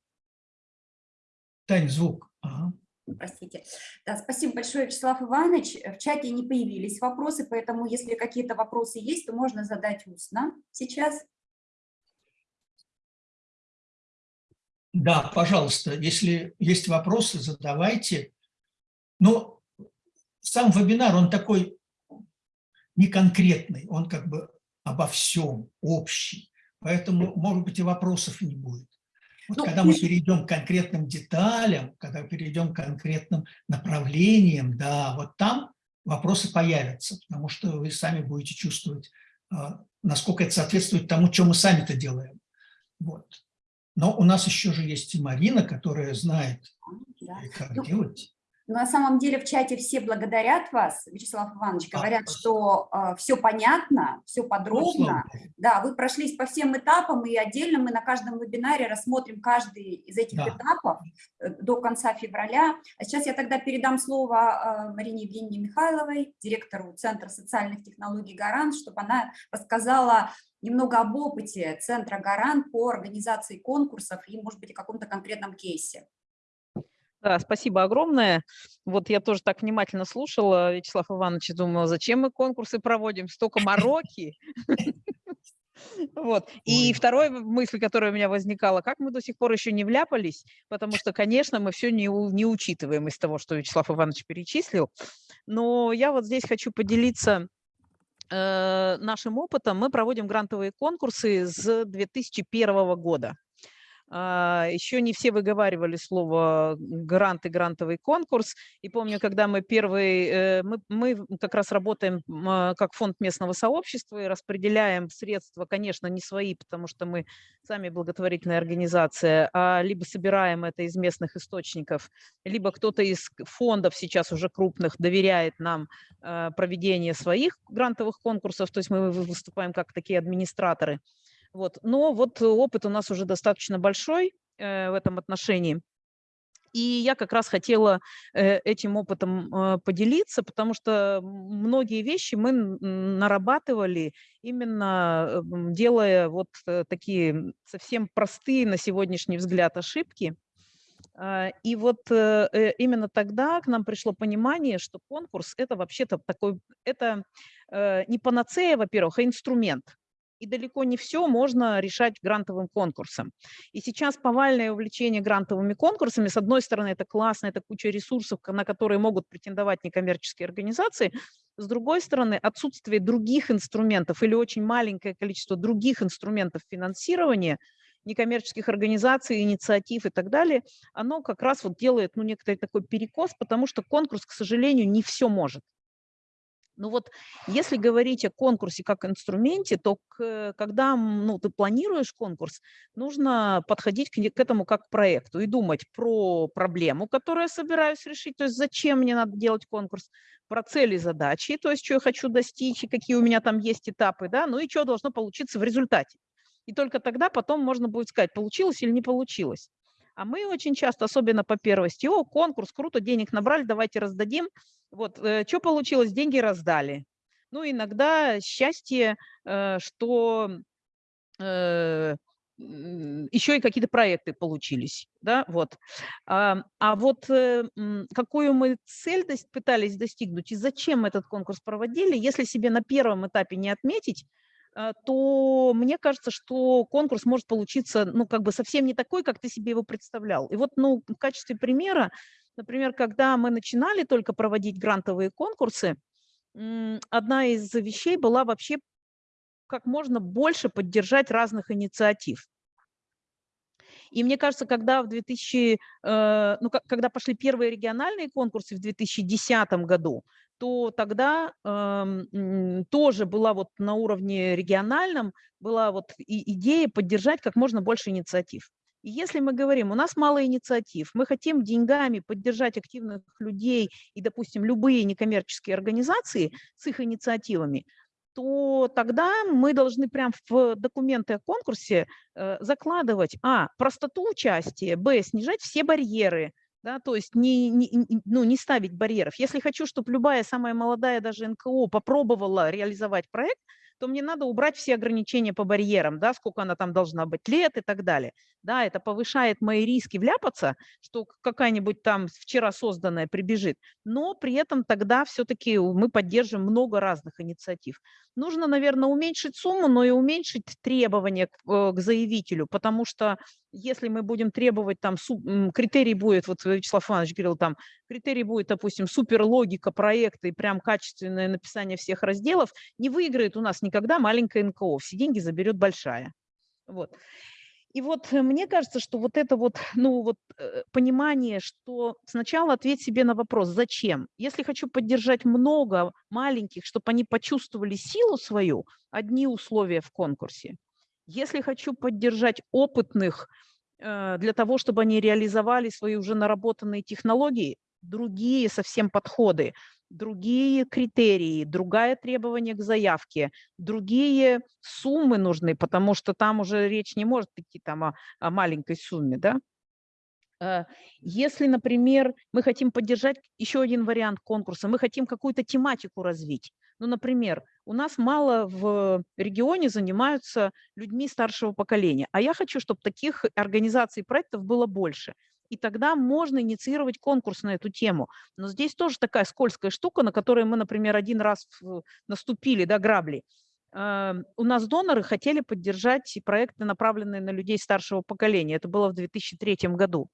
Тань, звук. Ага. Простите. Да, спасибо большое, Вячеслав Иванович. В чате не появились вопросы, поэтому если какие-то вопросы есть, то можно задать устно сейчас. Да, пожалуйста, если есть вопросы, задавайте. Но сам вебинар, он такой не конкретный, он как бы обо всем, общий. Поэтому, может быть, и вопросов не будет. Вот Ну, когда мы перейдем к конкретным деталям, когда перейдем к конкретным направлениям, да, вот там вопросы появятся, потому что вы сами будете чувствовать, а, насколько это соответствует тому, что мы сами-то делаем. Вот. Но у нас еще же есть и Марина, которая знает, Да. как Ну, делать. Но на самом деле в чате все благодарят вас, Вячеслав Иванович, А, говорят, спасибо. что все понятно, все подробно. богу. Да, вы прошлись по всем этапам, и отдельно мы на каждом вебинаре рассмотрим каждый из этих Да. этапов э, до конца февраля. А сейчас я тогда передам слово э, Марине Евгеньевне Михайловой, директору Центра социальных технологий «Гарант», чтобы она рассказала немного об опыте Центра «Гарант» по организации конкурсов и, может быть, о каком-то конкретном кейсе. Да, спасибо огромное. Вот я тоже так внимательно слушала Вячеслав Иванович и думала, зачем мы конкурсы проводим, столько мороки. <laughs> Вот. И вторая мысль, которая у меня возникала, как мы до сих пор еще не вляпались, потому что, конечно, мы все не, не учитываем из того, что Вячеслав Иванович перечислил. Но я вот здесь хочу поделиться э, нашим опытом. Мы проводим грантовые конкурсы с 2001 года. А, Еще не все выговаривали слово грант и грантовый конкурс. И помню, когда мы первый, э, мы, мы как раз работаем а, как фонд местного сообщества и распределяем средства, конечно, не свои, потому что мы сами благотворительная организация, а либо собираем это из местных источников, либо кто-то из фондов сейчас уже крупных доверяет нам э, проведение своих грантовых конкурсов, то есть мы вы- выступаем как такие администраторы. Вот. Но вот опыт у нас уже достаточно большой э, в этом отношении. И я как раз хотела э, этим опытом э, поделиться, потому что многие вещи мы нарабатывали именно делая вот такие совсем простые на сегодняшний взгляд ошибки. А, И вот именно тогда к нам пришло понимание, что конкурс это вообще-то такой, это не панацея, во-первых, а инструмент. И далеко не все можно решать грантовым конкурсом. И сейчас повальное увлечение грантовыми конкурсами, с одной стороны, это классно, это куча ресурсов, на которые могут претендовать некоммерческие организации, с другой стороны, отсутствие других инструментов или очень маленькое количество других инструментов финансирования некоммерческих организаций, инициатив и так далее, оно как раз вот делает ну, некоторый такой перекос, потому что конкурс, к сожалению, не все может. Ну вот, если говорить о конкурсе как инструменте, то к- когда ну, ты планируешь конкурс, нужно подходить к, к этому как к проекту и думать про проблему, которую я собираюсь решить, то есть зачем мне надо делать конкурс, про цели, задачи, то есть что я хочу достичь, и какие у меня там есть этапы, да, ну и что должно получиться в результате. И только тогда потом можно будет сказать, получилось или не получилось. А мы очень часто, особенно по первости, о, конкурс, круто, денег набрали, давайте раздадим. Вот, что получилось, деньги раздали. Ну, иногда счастье, э, что э, еще и какие-то проекты получились, да, вот. А, а вот э, какую мы цель пытались достигнуть и зачем этот конкурс проводили, если себе на первом этапе не отметить, э, то мне кажется, что конкурс может получиться, ну, как бы совсем не такой, как ты себе его представлял. И вот, ну, в качестве примера, например, когда мы начинали только проводить грантовые конкурсы, одна из вещей была вообще как можно больше поддержать разных инициатив. И мне кажется, когда в 2000, э, ну, когда пошли первые региональные конкурсы в 2010 году, то тогда м, тоже была вот на уровне региональном, была вот и идея поддержать как можно больше инициатив. И если мы говорим, у нас мало инициатив, мы хотим деньгами поддержать активных людей и, допустим, любые некоммерческие организации с их инициативами, то тогда мы должны прям в документы о конкурсе э, закладывать, а, простоту участия, б, снижать все барьеры, да, то есть не, не, ну, не ставить барьеров. Если хочу, чтобы любая самая молодая даже НКО попробовала реализовать проект, то мне надо убрать все ограничения по барьерам, да, сколько она там должна быть лет и так далее. Да, это повышает мои риски вляпаться, что какая-нибудь там вчера созданная прибежит, но при этом тогда все-таки мы поддержим много разных инициатив. Нужно, наверное, уменьшить сумму, но и уменьшить требования к, э, к заявителю, потому что если мы будем требовать там, критерий будет, вот Вячеслав Иванович говорил, там, критерий будет, допустим, суперлогика проекта и прям качественное написание всех разделов, не выиграет у нас никогда маленькая НКО, все деньги заберет большая. Вот. И вот э, мне кажется, что вот это вот, ну вот э, понимание, что сначала ответь себе на вопрос, зачем? Если хочу поддержать много маленьких, чтобы они почувствовали силу свою, одни условия в конкурсе. Если хочу поддержать опытных для того, чтобы они реализовали свои уже наработанные технологии, другие совсем подходы, другие критерии, другое требование к заявке, другие суммы нужны, потому что там уже речь не может идти там о, о маленькой сумме, да? Э, Если, например, мы хотим поддержать еще один вариант конкурса, мы хотим какую-то тематику развить. Ну, например, у нас мало в регионе занимаются людьми старшего поколения, а я хочу, чтобы таких организаций и проектов было больше. И тогда можно инициировать конкурс на эту тему. Но здесь тоже такая скользкая штука, на которую мы, например, один раз наступили, да, грабли. Э, У нас доноры хотели поддержать проекты, направленные на людей старшего поколения. Это было в 2003 году.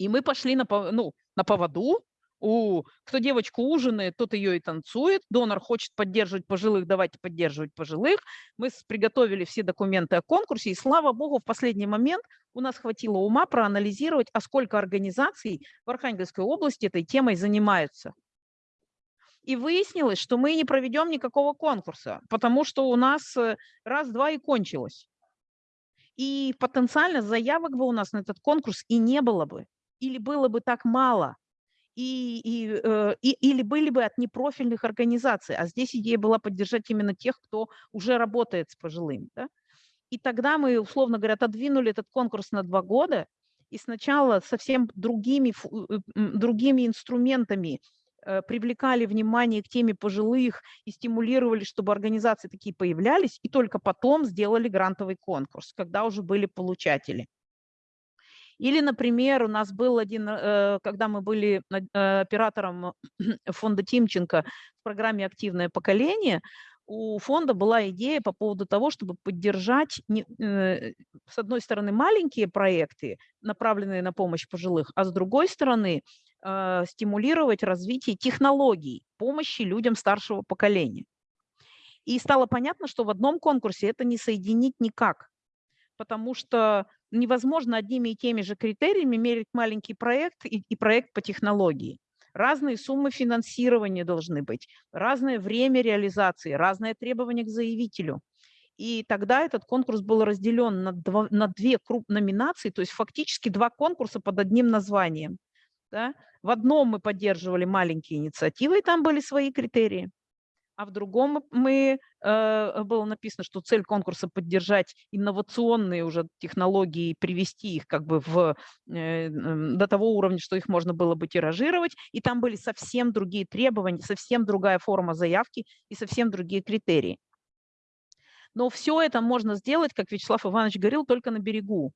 И мы пошли на, ну, на поводу. У, кто девочку ужинает, тот ее и танцует. Донор хочет поддерживать пожилых, давайте поддерживать пожилых. Мы приготовили все документы о конкурсе, и слава богу, в последний момент у нас хватило ума проанализировать, а сколько организаций в Архангельской области этой темой занимаются. И выяснилось, что мы не проведем никакого конкурса, потому что у нас э, раз-два и кончилось. И потенциально заявок бы у нас на этот конкурс и не было бы, или было бы так мало, и, и, э, и- или были бы от непрофильных организаций. А здесь идея была поддержать именно тех, кто уже работает с пожилыми. да. И тогда мы, условно говоря, отодвинули этот конкурс на два года, и сначала совсем другими, э, другими инструментами э, привлекали внимание к теме пожилых и стимулировали, чтобы организации такие появлялись, и только потом сделали грантовый конкурс, когда уже были получатели. Или, например, у нас был один, э, когда мы были э, оператором <clears throat> фонда Тимченко в программе «Активное поколение», у фонда была идея по поводу того, чтобы поддержать, э, с одной стороны, маленькие проекты, направленные на помощь пожилых, а с другой стороны, стимулировать развитие технологий помощи людям старшего поколения. И стало понятно, что в одном конкурсе это не соединить никак, потому что невозможно одними и теми же критериями мерить маленький проект и, и проект по технологии. Разные суммы финансирования должны быть, разное время реализации, разные требования к заявителю. И тогда этот конкурс был разделен на, два- на две круп номинации, то есть фактически два конкурса под одним названием. да. В одном мы поддерживали маленькие инициативы, и там были свои критерии. А в другом мы, э, было написано, что цель конкурса поддержать инновационные уже технологии и привести их как бы в, э, до того уровня, что их можно было бы тиражировать. И там были совсем другие требования, совсем другая форма заявки и совсем другие критерии. Но все это можно сделать, как Вячеслав Иванович говорил, только на берегу.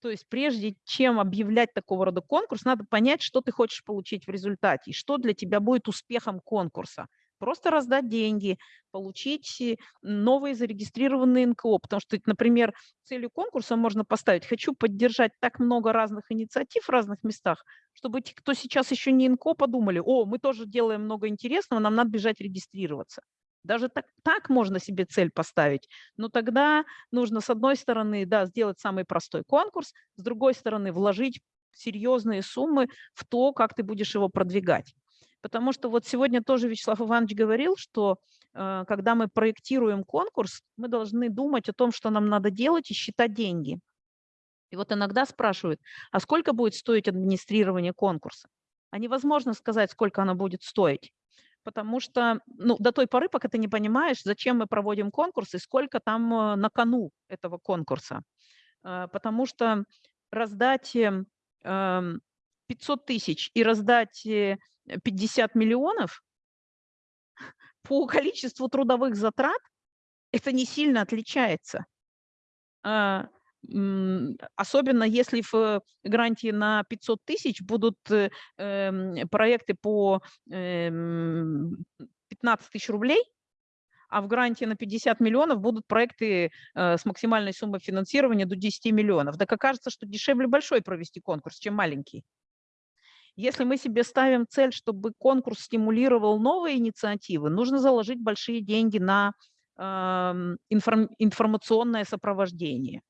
То есть прежде чем объявлять такого рода конкурс, надо понять, что ты хочешь получить в результате, и что для тебя будет успехом конкурса. Просто раздать деньги, получить э, новые зарегистрированные НКО. Потому что, например, целью конкурса можно поставить «хочу поддержать так много разных инициатив в разных местах», чтобы те, кто сейчас еще не НКО, подумали «о, мы тоже делаем много интересного, нам надо бежать регистрироваться». Даже так, так можно себе цель поставить, но тогда нужно, с одной стороны, да, сделать самый простой конкурс, с другой стороны, вложить серьезные суммы в то, как ты будешь его продвигать. Потому что вот сегодня тоже Вячеслав Иванович говорил, что э, когда мы проектируем конкурс, мы должны думать о том, что нам надо делать и считать деньги. И вот иногда спрашивают, а сколько будет стоить администрирование конкурса? А невозможно сказать, сколько оно будет стоить потому что ну, до той поры, пока ты не понимаешь, зачем мы проводим конкурс и сколько там э, на кону этого конкурса. Э, потому что раздать 500 эм, тысяч и раздать 50 э, миллионов по количеству трудовых затрат, это не сильно отличается. А, особенно если в гранте на 500 тысяч будут э, эм, проекты по 15 эм, тысяч рублей, а в гранте на 50 миллионов будут проекты э, с максимальной суммой финансирования до 10 миллионов. Так окажется, что дешевле большой провести конкурс, чем маленький. Если мы себе ставим цель, чтобы конкурс стимулировал новые инициативы, нужно заложить большие деньги на информационное сопровождение.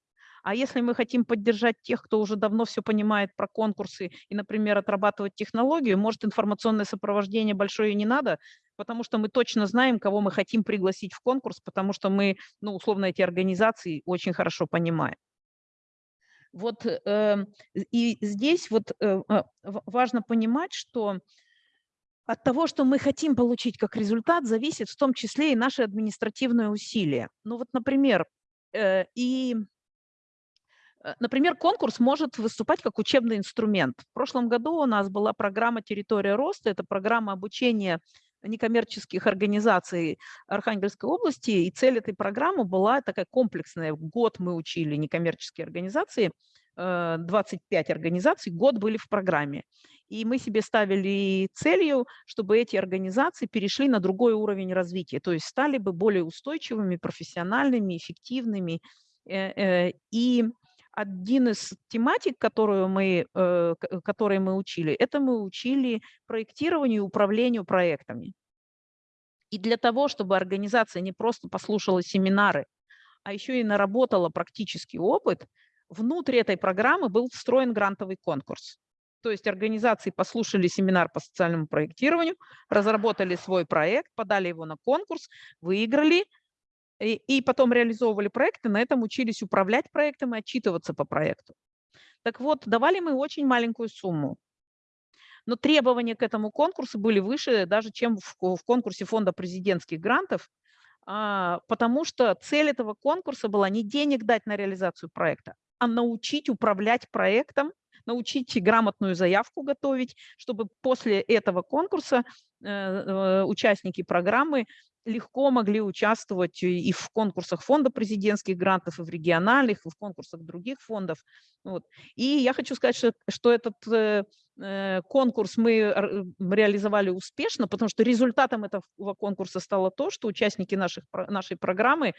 А если мы хотим поддержать тех, кто уже давно все понимает про конкурсы и, например, отрабатывать технологию, может, информационное сопровождение большое не надо, потому что мы точно знаем, кого мы хотим пригласить в конкурс, потому что мы, ну, условно, эти организации очень хорошо понимаем. Вот э, и здесь вот э, а, важно понимать, что от того, что мы хотим получить как результат, зависит в том числе и наши административные усилия. Ну вот, например, э, и например, конкурс может выступать как учебный инструмент. В прошлом году у нас была программа «Территория роста». Это программа обучения некоммерческих организаций Архангельской области. И цель этой программы была такая комплексная. Год мы учили некоммерческие организации, 25 э, организаций, год были в программе. И мы себе ставили целью, чтобы эти организации перешли на другой уровень развития, то есть стали бы более устойчивыми, профессиональными, эффективными. Э, и один из тематик, которую мы, э, которые мы учили, это мы учили проектированию и управлению проектами. И для того, чтобы организация не просто послушала семинары, а еще и наработала практический опыт, внутри этой программы был встроен грантовый конкурс. То есть организации послушали семинар по социальному проектированию, разработали свой проект, подали его на конкурс, выиграли – и, и потом реализовывали проекты, на этом учились управлять проектом и отчитываться по проекту. Так вот, давали мы очень маленькую сумму. Но требования к этому конкурсу были выше даже, чем в, в конкурсе фонда президентских грантов, а, потому что цель этого конкурса была не денег дать на реализацию проекта, а научить управлять проектом, научить грамотную заявку готовить, чтобы после этого конкурса э, э, участники программы легко могли участвовать и в конкурсах фонда президентских грантов, и в региональных, и в конкурсах других фондов. Вот. И я хочу сказать, что, что этот э, э конкурс мы реализовали успешно, потому что результатом этого конкурса стало то, что участники наших, нашей программы,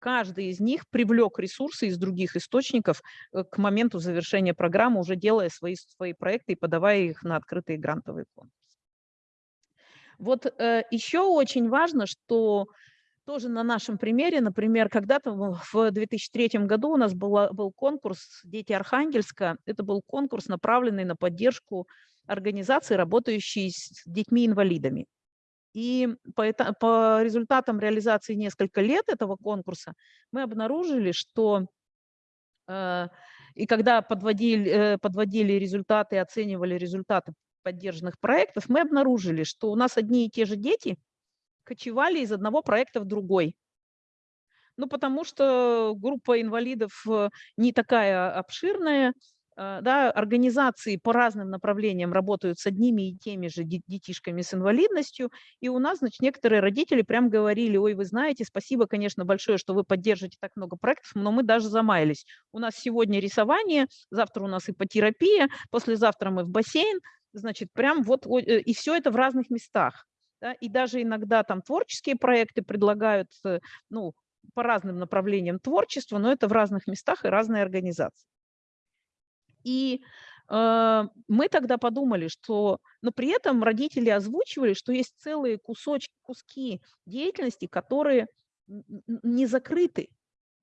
каждый из них привлек ресурсы из других источников э, к моменту завершения программы, уже делая свои, свои проекты и подавая их на открытые грантовые конкурсы. Вот э, еще очень важно, что тоже на нашем примере, например, когда-то в 2003 году у нас была, был конкурс «Дети Архангельска». Это был конкурс, направленный на поддержку организаций, работающей с детьми-инвалидами. И по, это, по результатам реализации несколько лет этого конкурса мы обнаружили, что э, и когда подводили, э, подводили результаты, оценивали результаты поддержанных проектов, мы обнаружили, что у нас одни и те же дети кочевали из одного проекта в другой. Ну, потому что группа инвалидов э, не такая обширная, да, организации по разным направлениям работают с одними и теми же де- детишками с инвалидностью, и у нас, значит, некоторые родители прям говорили, ой, вы знаете, спасибо, конечно, большое, что вы поддерживаете так много проектов, но мы даже замаялись. У нас сегодня рисование, завтра у нас ипотерапия, послезавтра мы в бассейн, значит, прям вот, э, и все это в разных местах. да, и даже иногда там творческие проекты предлагают, э, ну, по разным направлениям творчества, но это в разных местах и разные организации. И э, мы тогда подумали, что, но при этом родители озвучивали, что есть целые кусочки, куски деятельности, которые не закрыты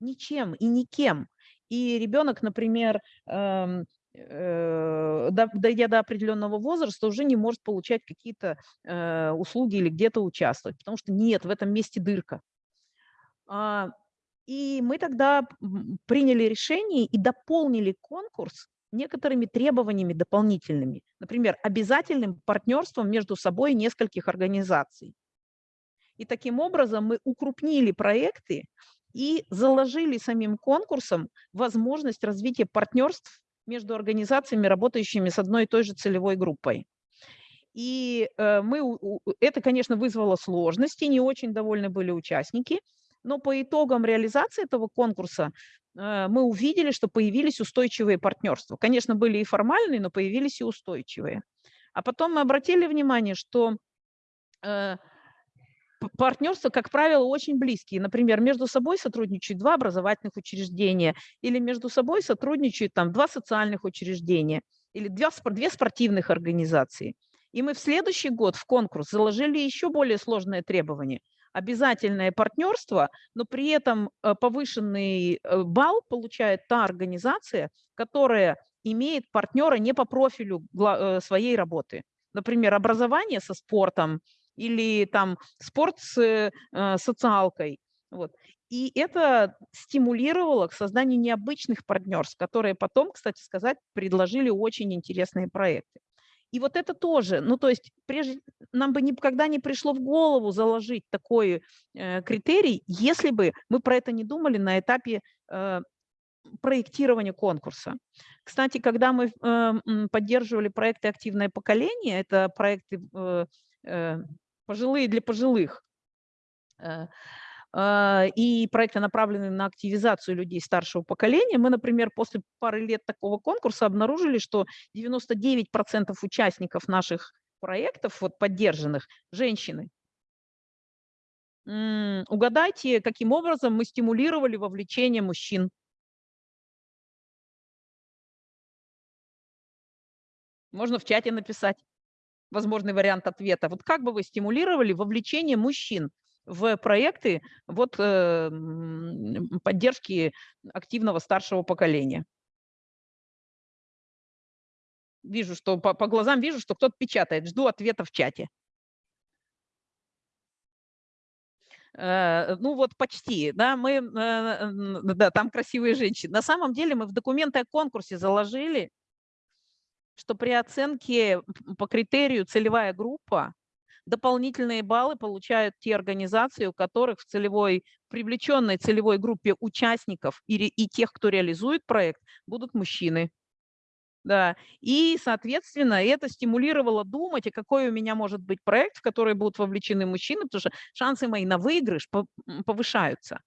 ничем и никем. И ребенок, например, эм, э, до- дойдя до определенного возраста, уже не может получать какие-то э, услуги или где-то участвовать, потому что нет, в этом месте дырка. А, И мы тогда приняли решение и дополнили конкурс некоторыми требованиями дополнительными. Например, обязательным партнерством между собой нескольких организаций. И таким образом мы укрупнили проекты и заложили самим конкурсом возможность развития партнерств между организациями, работающими с одной и той же целевой группой. И э, мы, это, конечно, вызвало сложности, не очень довольны были участники, но по итогам реализации этого конкурса мы увидели, что появились устойчивые партнерства. Конечно, были и формальные, но появились и устойчивые. А потом мы обратили внимание, что э, партнерства, как правило, очень близкие. Например, между собой сотрудничают два образовательных учреждения, или между собой сотрудничают там два социальных учреждения, или две, две спортивных организации. И мы в следующий год в конкурс заложили еще более сложное требование. Обязательное партнерство, но при этом э, повышенный э, балл получает та организация, которая имеет партнера не по профилю э, своей работы. Например, образование со спортом или там спорт с социалкой. Вот. И это стимулировало к созданию необычных партнерств, которые потом, кстати сказать, предложили очень интересные проекты. И вот это тоже, ну то есть прежде нам бы никогда не пришло в голову заложить такой э, критерий, если бы мы про это не думали на этапе э, проектирования конкурса. Кстати, когда мы э, поддерживали проекты «Активное поколение», это проекты э, э, пожилые для пожилых, э, и проекты, направленные на активизацию людей старшего поколения. Мы, например, после пары лет такого конкурса обнаружили, что 99% участников наших проектов, вот поддержанных, женщины. Угадайте, каким образом мы стимулировали вовлечение мужчин. Можно в чате написать возможный вариант ответа. Вот как бы вы стимулировали вовлечение мужчин в проекты вот, э, поддержки активного старшего поколения? Вижу, что по, по глазам вижу, что кто-то печатает. Жду ответа в чате. Э, Ну вот почти, да, мы, э, да, там красивые женщины. На самом деле мы в документы о конкурсе заложили, что при оценке по критерию целевая группа дополнительные баллы получают те организации, у которых в целевой, привлеченной целевой группе участников и, и тех, кто реализует проект, будут мужчины. Да, и, соответственно, это стимулировало думать, а какой у меня может быть проект, в который будут вовлечены мужчины, потому что шансы мои на выигрыш повышаются.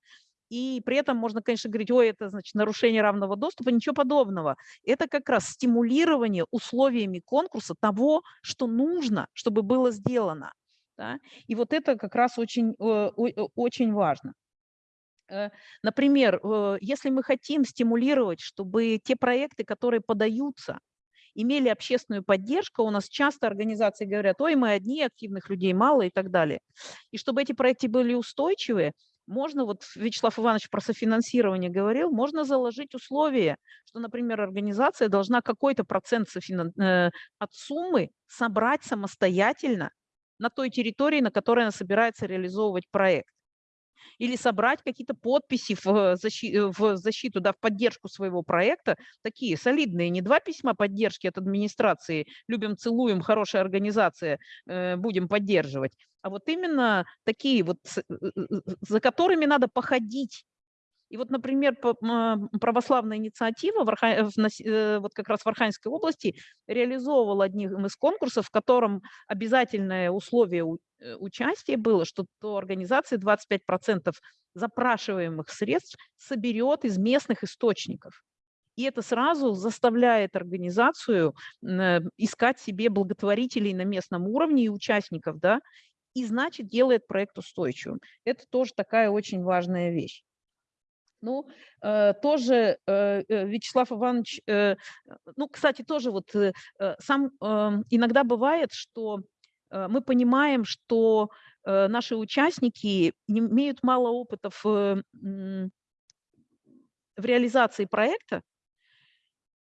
И при этом можно, конечно, говорить, ой, это значит нарушение равного доступа, ничего подобного. Это как раз стимулирование условиями конкурса того, что нужно, чтобы было сделано. да. И вот это как раз очень, э, о- очень важно. Э, Например, э, если мы хотим стимулировать, чтобы те проекты, которые подаются, имели общественную поддержку, у нас часто организации говорят, ой, мы одни, активных людей мало и так далее. И чтобы эти проекты были устойчивые, можно, вот Вячеслав Иванович про софинансирование говорил, можно заложить условия, что, например, организация должна какой-то процент софинан- э, от суммы собрать самостоятельно на той территории, на которой она собирается реализовывать проект. Или собрать какие-то подписи в, защи- э, в защиту, да, в поддержку своего проекта, такие солидные, не два письма поддержки от администрации, любим, целуем, хорошая организация, э, будем поддерживать, а вот именно такие вот, э, э, э, за которыми надо походить. И вот, например, православная инициатива в Арха- э, вот как раз в Архангельской области реализовывала одним из конкурсов, в котором обязательное условие э, участия было, что то организация 25% запрашиваемых средств соберет из местных источников. И это сразу заставляет организацию э, искать себе благотворителей на местном уровне и участников, да, и значит делает проект устойчивым. Это тоже такая очень важная вещь. Ну, э, тоже э, э, Вячеслав Иванович, ну, кстати, тоже вот сам э, иногда бывает, что мы понимаем, что наши участники имеют мало опыта в, м, в реализации проекта,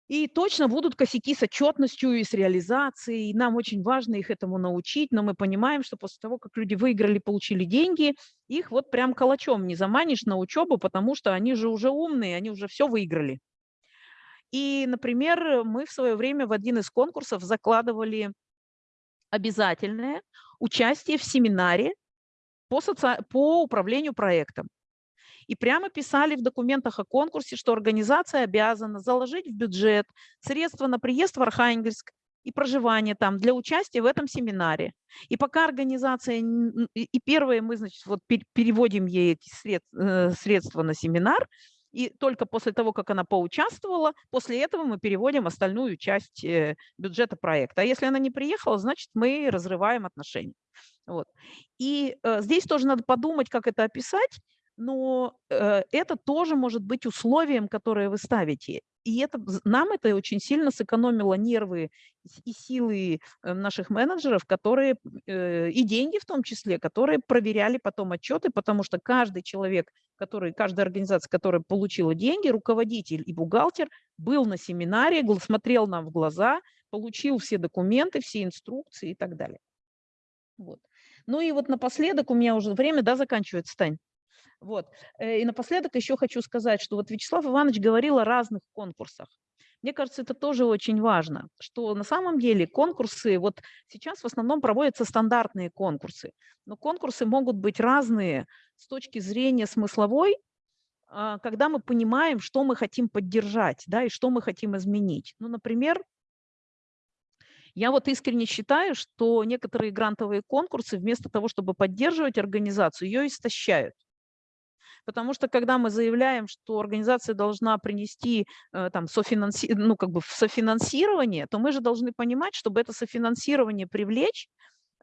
и точно будут косяки с отчетностью и с реализацией. И нам очень важно их этому научить, но мы понимаем, что после того, как люди выиграли, получили деньги, их вот прям калачом не заманишь на учебу, потому что они же уже умные, они уже все выиграли. И, например, мы в свое время в один из конкурсов закладывали обязательное участие в семинаре по, соци... по управлению проектом. И прямо писали в документах о конкурсе, что организация обязана заложить в бюджет средства на приезд в Архангельск и проживание там для участия в этом семинаре. И пока организация, и первое мы, значит, вот пер- переводим ей эти э, средства на семинар, и только после того, как она поучаствовала, после этого мы переводим остальную часть э, бюджета проекта. А если она не приехала, значит, мы разрываем отношения. Вот. И э, здесь тоже надо подумать, как это описать, но э, это тоже может быть условием, которое вы ставите. И это, нам это очень сильно сэкономило нервы и силы э, наших менеджеров, которые, э, и деньги в том числе, которые проверяли потом отчеты, потому что каждый человек, который, каждая организация, которая получила деньги, руководитель и бухгалтер, был на семинаре, смотрел нам в глаза, получил все документы, все инструкции и так далее. Вот. Ну и вот напоследок, у меня уже время, да, заканчивается, Тань? Вот. э, И напоследок еще хочу сказать, что вот Вячеслав Иванович говорил о разных конкурсах. Мне кажется, это тоже очень важно, что на самом деле конкурсы, вот сейчас в основном проводятся стандартные конкурсы, но конкурсы могут быть разные с точки зрения смысловой, а, когда мы понимаем, что мы хотим поддержать, да, и что мы хотим изменить. Ну, например, я вот искренне считаю, что некоторые грантовые конкурсы вместо того, чтобы поддерживать организацию, ее истощают. Потому что когда мы заявляем, что организация должна принести э, там, софинанси... ну, как бы софинансирование, то мы же должны понимать, чтобы это софинансирование привлечь,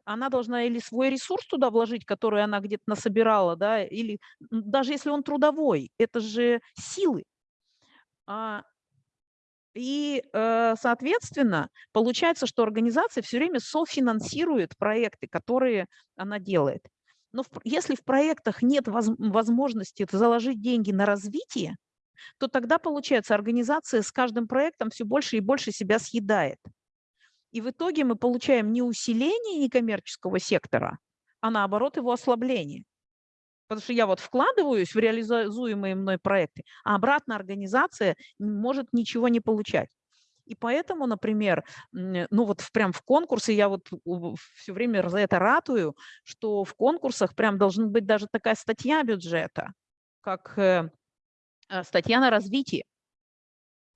она должна или свой ресурс туда вложить, который она где-то насобирала, да, или м, даже если он трудовой, это же силы. А, И, э, соответственно, получается, что организация все время софинансирует проекты, которые она делает. Но в пр- если в проектах нет воз- возможности заложить деньги на развитие, то тогда, получается, организация с каждым проектом все больше и больше себя съедает. И в итоге мы получаем не усиление некоммерческого сектора, а наоборот его ослабление. Потому что я вот вкладываюсь в реализуемые мной проекты, а обратно организация может ничего не получать. И поэтому, например, ну вот в- прям в конкурсе я вот все время за это ратую, что в конкурсах прям должна быть даже такая статья бюджета, как э, э, статья на развитие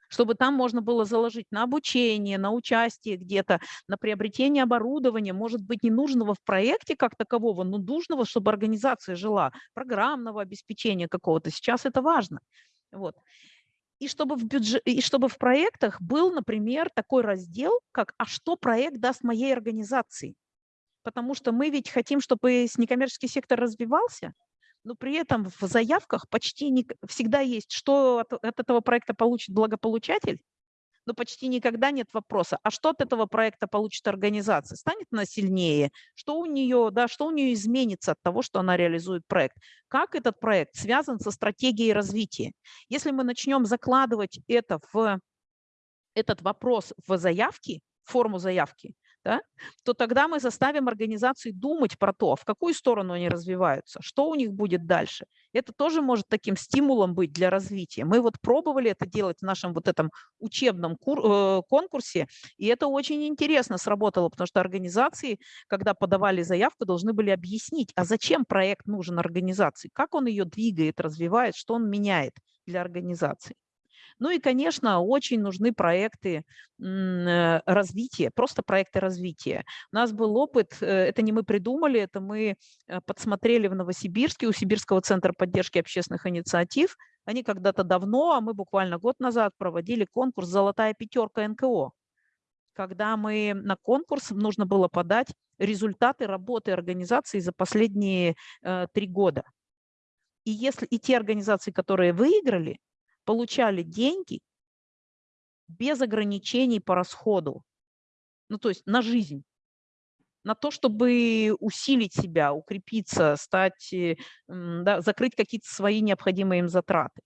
чтобы там можно было заложить на обучение, на участие где-то, на приобретение оборудования, может быть, не нужного в проекте как такового, но нужного, чтобы организация жила, программного обеспечения какого-то. Сейчас это важно. Вот. И чтобы, в бюджет, и чтобы в проектах был, например, такой раздел, как «А что проект даст моей организации?» Потому что мы ведь хотим, чтобы некоммерческий сектор развивался, но при этом в заявках почти не, всегда есть, что от, от этого проекта получит благополучатель, но почти никогда нет вопроса, а что от этого проекта получит организация? Станет она сильнее? Что у нее, да, что у нее изменится от того, что она реализует проект? Как этот проект связан со стратегией развития? Если мы начнем закладывать это в этот вопрос в заявке, форму заявки, да, то тогда мы заставим организации думать про то, в какую сторону они развиваются, что у них будет дальше. Это тоже может таким стимулом быть для развития. Мы вот пробовали это делать в нашем вот этом учебном э, конкурсе, и это очень интересно сработало, потому что организации, когда подавали заявку, должны были объяснить, а зачем проект нужен организации, как он ее двигает, развивает, что он меняет для организации. Ну и, конечно, очень нужны проекты э, развития, просто проекты развития. У нас был опыт, э, это не мы придумали, это мы э, подсмотрели в Новосибирске у Сибирского центра поддержки общественных инициатив. Они когда-то давно, а мы буквально год назад проводили конкурс «Золотая пятерка НКО», когда мы на конкурс нужно было подать результаты работы организации за последние три года. И если и те организации, которые выиграли, получали деньги без ограничений по расходу, ну то есть на жизнь, на то, чтобы усилить себя, укрепиться, стать, э, да, закрыть какие-то свои необходимые им затраты.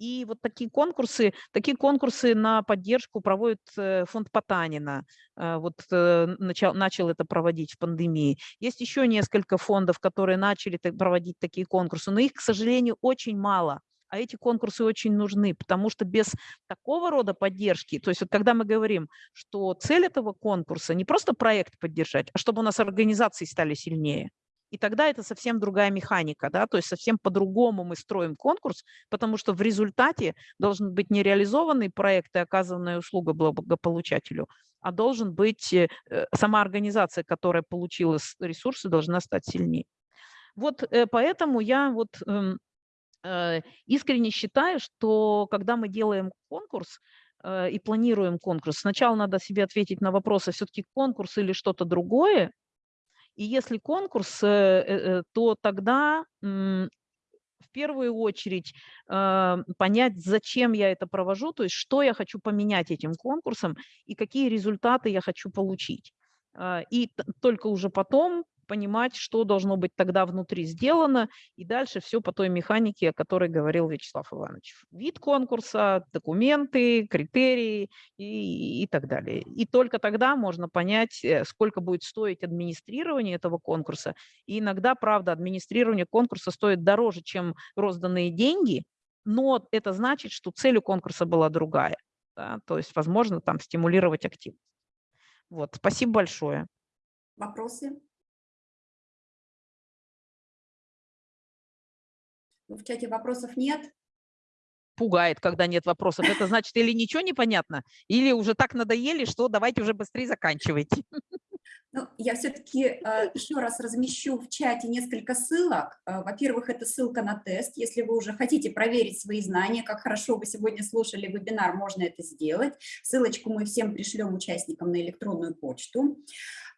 И вот такие конкурсы, такие конкурсы на поддержку проводит э, фонд Потанина. Э, вот начал, начал это проводить в пандемии. Есть еще несколько фондов, которые начали проводить такие конкурсы, но их, к сожалению, очень мало а эти конкурсы очень нужны, потому что без такого рода поддержки, то есть вот когда мы говорим, что цель этого конкурса не просто проект поддержать, а чтобы у нас организации стали сильнее, и тогда это совсем другая механика, да, то есть совсем по-другому мы строим конкурс, потому что в результате должен быть не реализованный проект и оказанная услуга благополучателю, а должен быть э, сама организация, которая получила ресурсы, должна стать сильнее. Вот э, поэтому я вот эм, Э, искренне считаю, что когда мы делаем конкурс э, и планируем конкурс, сначала надо себе ответить на вопросы, все-таки конкурс или что-то другое. И если конкурс, э, то тогда в первую очередь понять, зачем я это провожу, то есть что я хочу поменять этим конкурсом и какие результаты я хочу получить. И только уже потом понимать, что должно быть тогда внутри сделано, и дальше все по той механике, о которой говорил Вячеслав Иванович. Вид конкурса, документы, критерии и, и так далее. И только тогда можно понять, э, сколько будет стоить администрирование этого конкурса. И иногда, правда, администрирование конкурса стоит дороже, чем розданные деньги, но это значит, что цель у конкурса была другая. Да? То есть, возможно, там стимулировать активность. Вот, спасибо большое. Вопросы? В чате вопросов нет. Пугает, когда нет вопросов. Это значит, или ничего не понятно, или уже так надоели, что давайте уже быстрее заканчивайте. <laughs> Ну, я все-таки э, еще раз размещу в чате несколько ссылок. Э, Во-первых, это ссылка на тест. Если вы уже хотите проверить свои знания, как хорошо вы сегодня слушали вебинар, можно это сделать. Ссылочку мы всем пришлем участникам на электронную почту.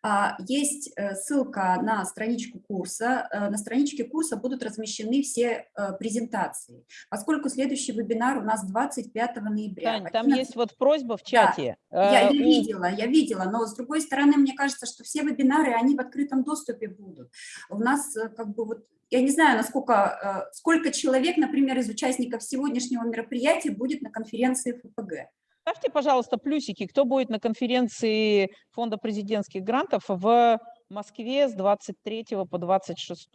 А, есть э, ссылка на страничку курса. Э, на страничке курса будут размещены все э, презентации. Поскольку следующий вебинар у нас 25 ноября. Тань, там есть вот просьба в чате. Да, я, я видела, я видела, но с другой стороны, мне кажется, что все вебинары, они в открытом доступе будут. У нас как бы вот я не знаю, насколько, сколько человек, например, из участников сегодняшнего мероприятия будет на конференции ФПГ. Ставьте, пожалуйста, плюсики, кто будет на конференции Фонда президентских грантов в Москве с 23 по 26.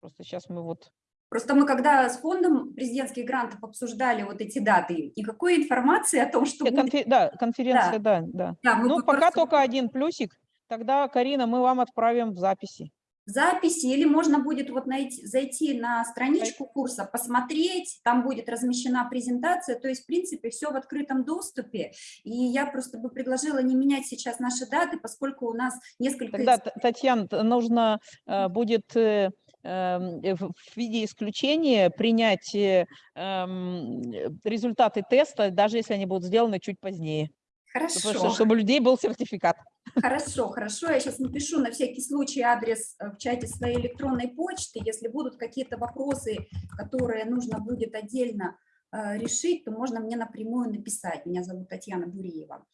Просто сейчас мы вот... Просто мы когда с фондом президентских грантов обсуждали вот эти даты, никакой информации о том, что... Конфер... Будет... Да, конференция, да. да, да. да ну, пока просто... только один плюсик. Тогда, Карина, мы вам отправим в записи записи, или можно будет вот найти, зайти на страничку курса, посмотреть, там будет размещена презентация, то есть, в принципе, все в открытом доступе, и я просто бы предложила не менять сейчас наши даты, поскольку у нас несколько... Тогда, Татьяна, нужно э, будет э, эм, в виде исключения принять э, эм, результаты теста, даже если они будут сделаны чуть позднее. Хорошо. Чтобы, чтобы у людей был сертификат. Хорошо, хорошо. Я сейчас напишу на всякий случай адрес э, в чате своей электронной почты. Если будут какие-то вопросы, которые нужно будет отдельно э, решить, то можно мне напрямую написать. Меня зовут Татьяна Буриева.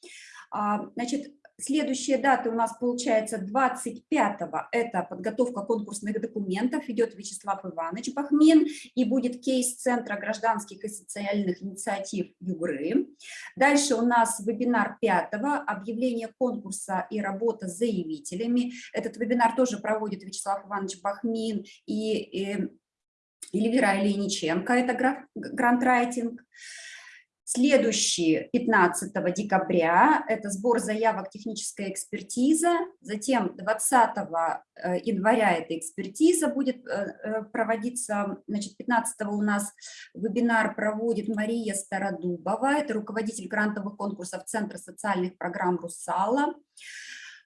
А, значит, Следующие даты у нас получается 25-го, это подготовка конкурсных документов, идет Вячеслав Иванович Бахмин, и будет кейс Центра гражданских и социальных инициатив Югры. Дальше у нас вебинар 5-го, объявление конкурса и работа с заявителями. Этот вебинар тоже проводит Вячеслав Иванович Бахмин и, и Эльвира Ильиниченко, это грантрайтинг. Следующий 15 декабря – это сбор заявок техническая экспертиза. Затем 20 э, января эта экспертиза будет э, э, проводиться. Значит, 15 у нас вебинар проводит Мария Стародубова, это руководитель грантовых конкурсов Центра социальных программ «Русала».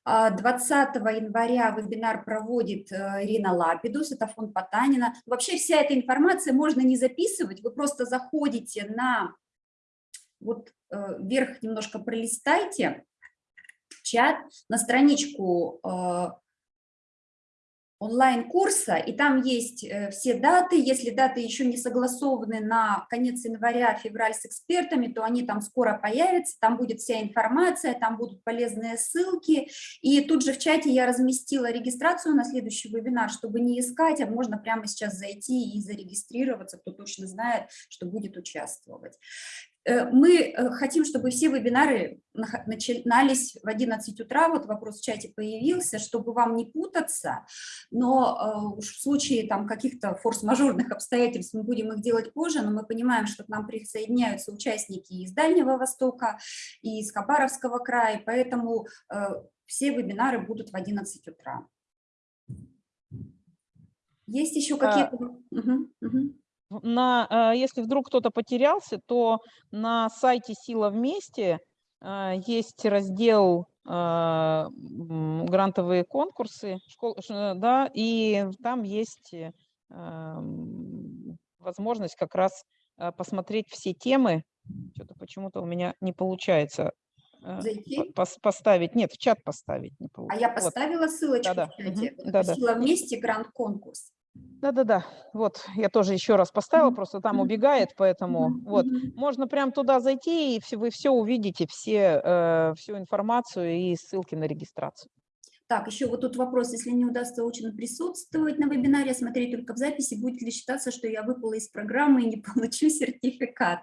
20 января вебинар проводит Ирина Лапидус, это фонд Потанина. Вообще вся эта информация можно не записывать, вы просто заходите на вот э, вверх немножко пролистайте чат на страничку э, онлайн-курса, и там есть э, все даты. Если даты еще не согласованы на конец января, февраль с экспертами, то они там скоро появятся, там будет вся информация, там будут полезные ссылки. И тут же в чате я разместила регистрацию на следующий вебинар, чтобы не искать, а можно прямо сейчас зайти и зарегистрироваться, кто точно знает, что будет участвовать. Э, мы э, хотим, чтобы все вебинары начинались в 11 утра, вот вопрос в чате появился, чтобы вам не путаться, но э, уж в случае там каких-то форс-мажорных обстоятельств мы будем их делать позже, но мы понимаем, что к нам присоединяются участники из Дальнего Востока, и из Хабаровского края, поэтому все вебинары будут в 11 утра. Есть еще А, какие-то... Угу, угу. На, э, если вдруг кто-то потерялся, то на сайте «Сила вместе» э, есть раздел э, м, «Грантовые конкурсы», школ- ш- да, и там есть эм, возможность как раз э, посмотреть все темы. Что-то почему-то у меня не получается э, Зайти? по- пос- поставить. Нет, в чат поставить не А получается. я поставила ссылочку Да-да, в чате. Вот да-да. «Сила вместе. Гранд-конкурс». Да-да-да, вот, я тоже еще раз поставила, просто там убегает, поэтому вот. Можно прям туда зайти, и все, вы все увидите, все, э, всю информацию и ссылки на регистрацию. Так, еще вот тут вопрос, если не удастся очно присутствовать на вебинаре, смотреть только в записи, будет ли считаться, что я выпала из программы и не получу <laughs> сертификат?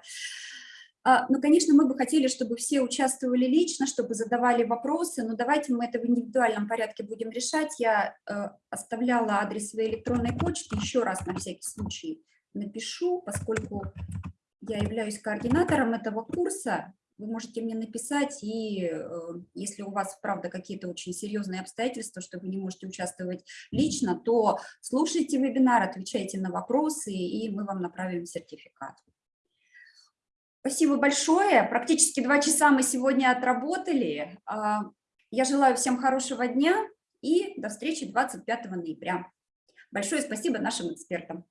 А, Ну, конечно, мы бы хотели, чтобы все участвовали лично, чтобы задавали вопросы, но давайте мы это в индивидуальном порядке будем решать. Я э, оставляла адрес своей электронной почты, еще раз на всякий случай напишу, поскольку я являюсь координатором этого курса, вы можете мне написать, и э, если у вас, правда, какие-то очень серьезные обстоятельства, что вы не можете участвовать лично, то слушайте вебинар, отвечайте на вопросы, и мы вам направим сертификат. Спасибо большое. Практически два часа мы сегодня отработали. А, Я желаю всем хорошего дня и до встречи 25 ноября. Большое спасибо нашим экспертам.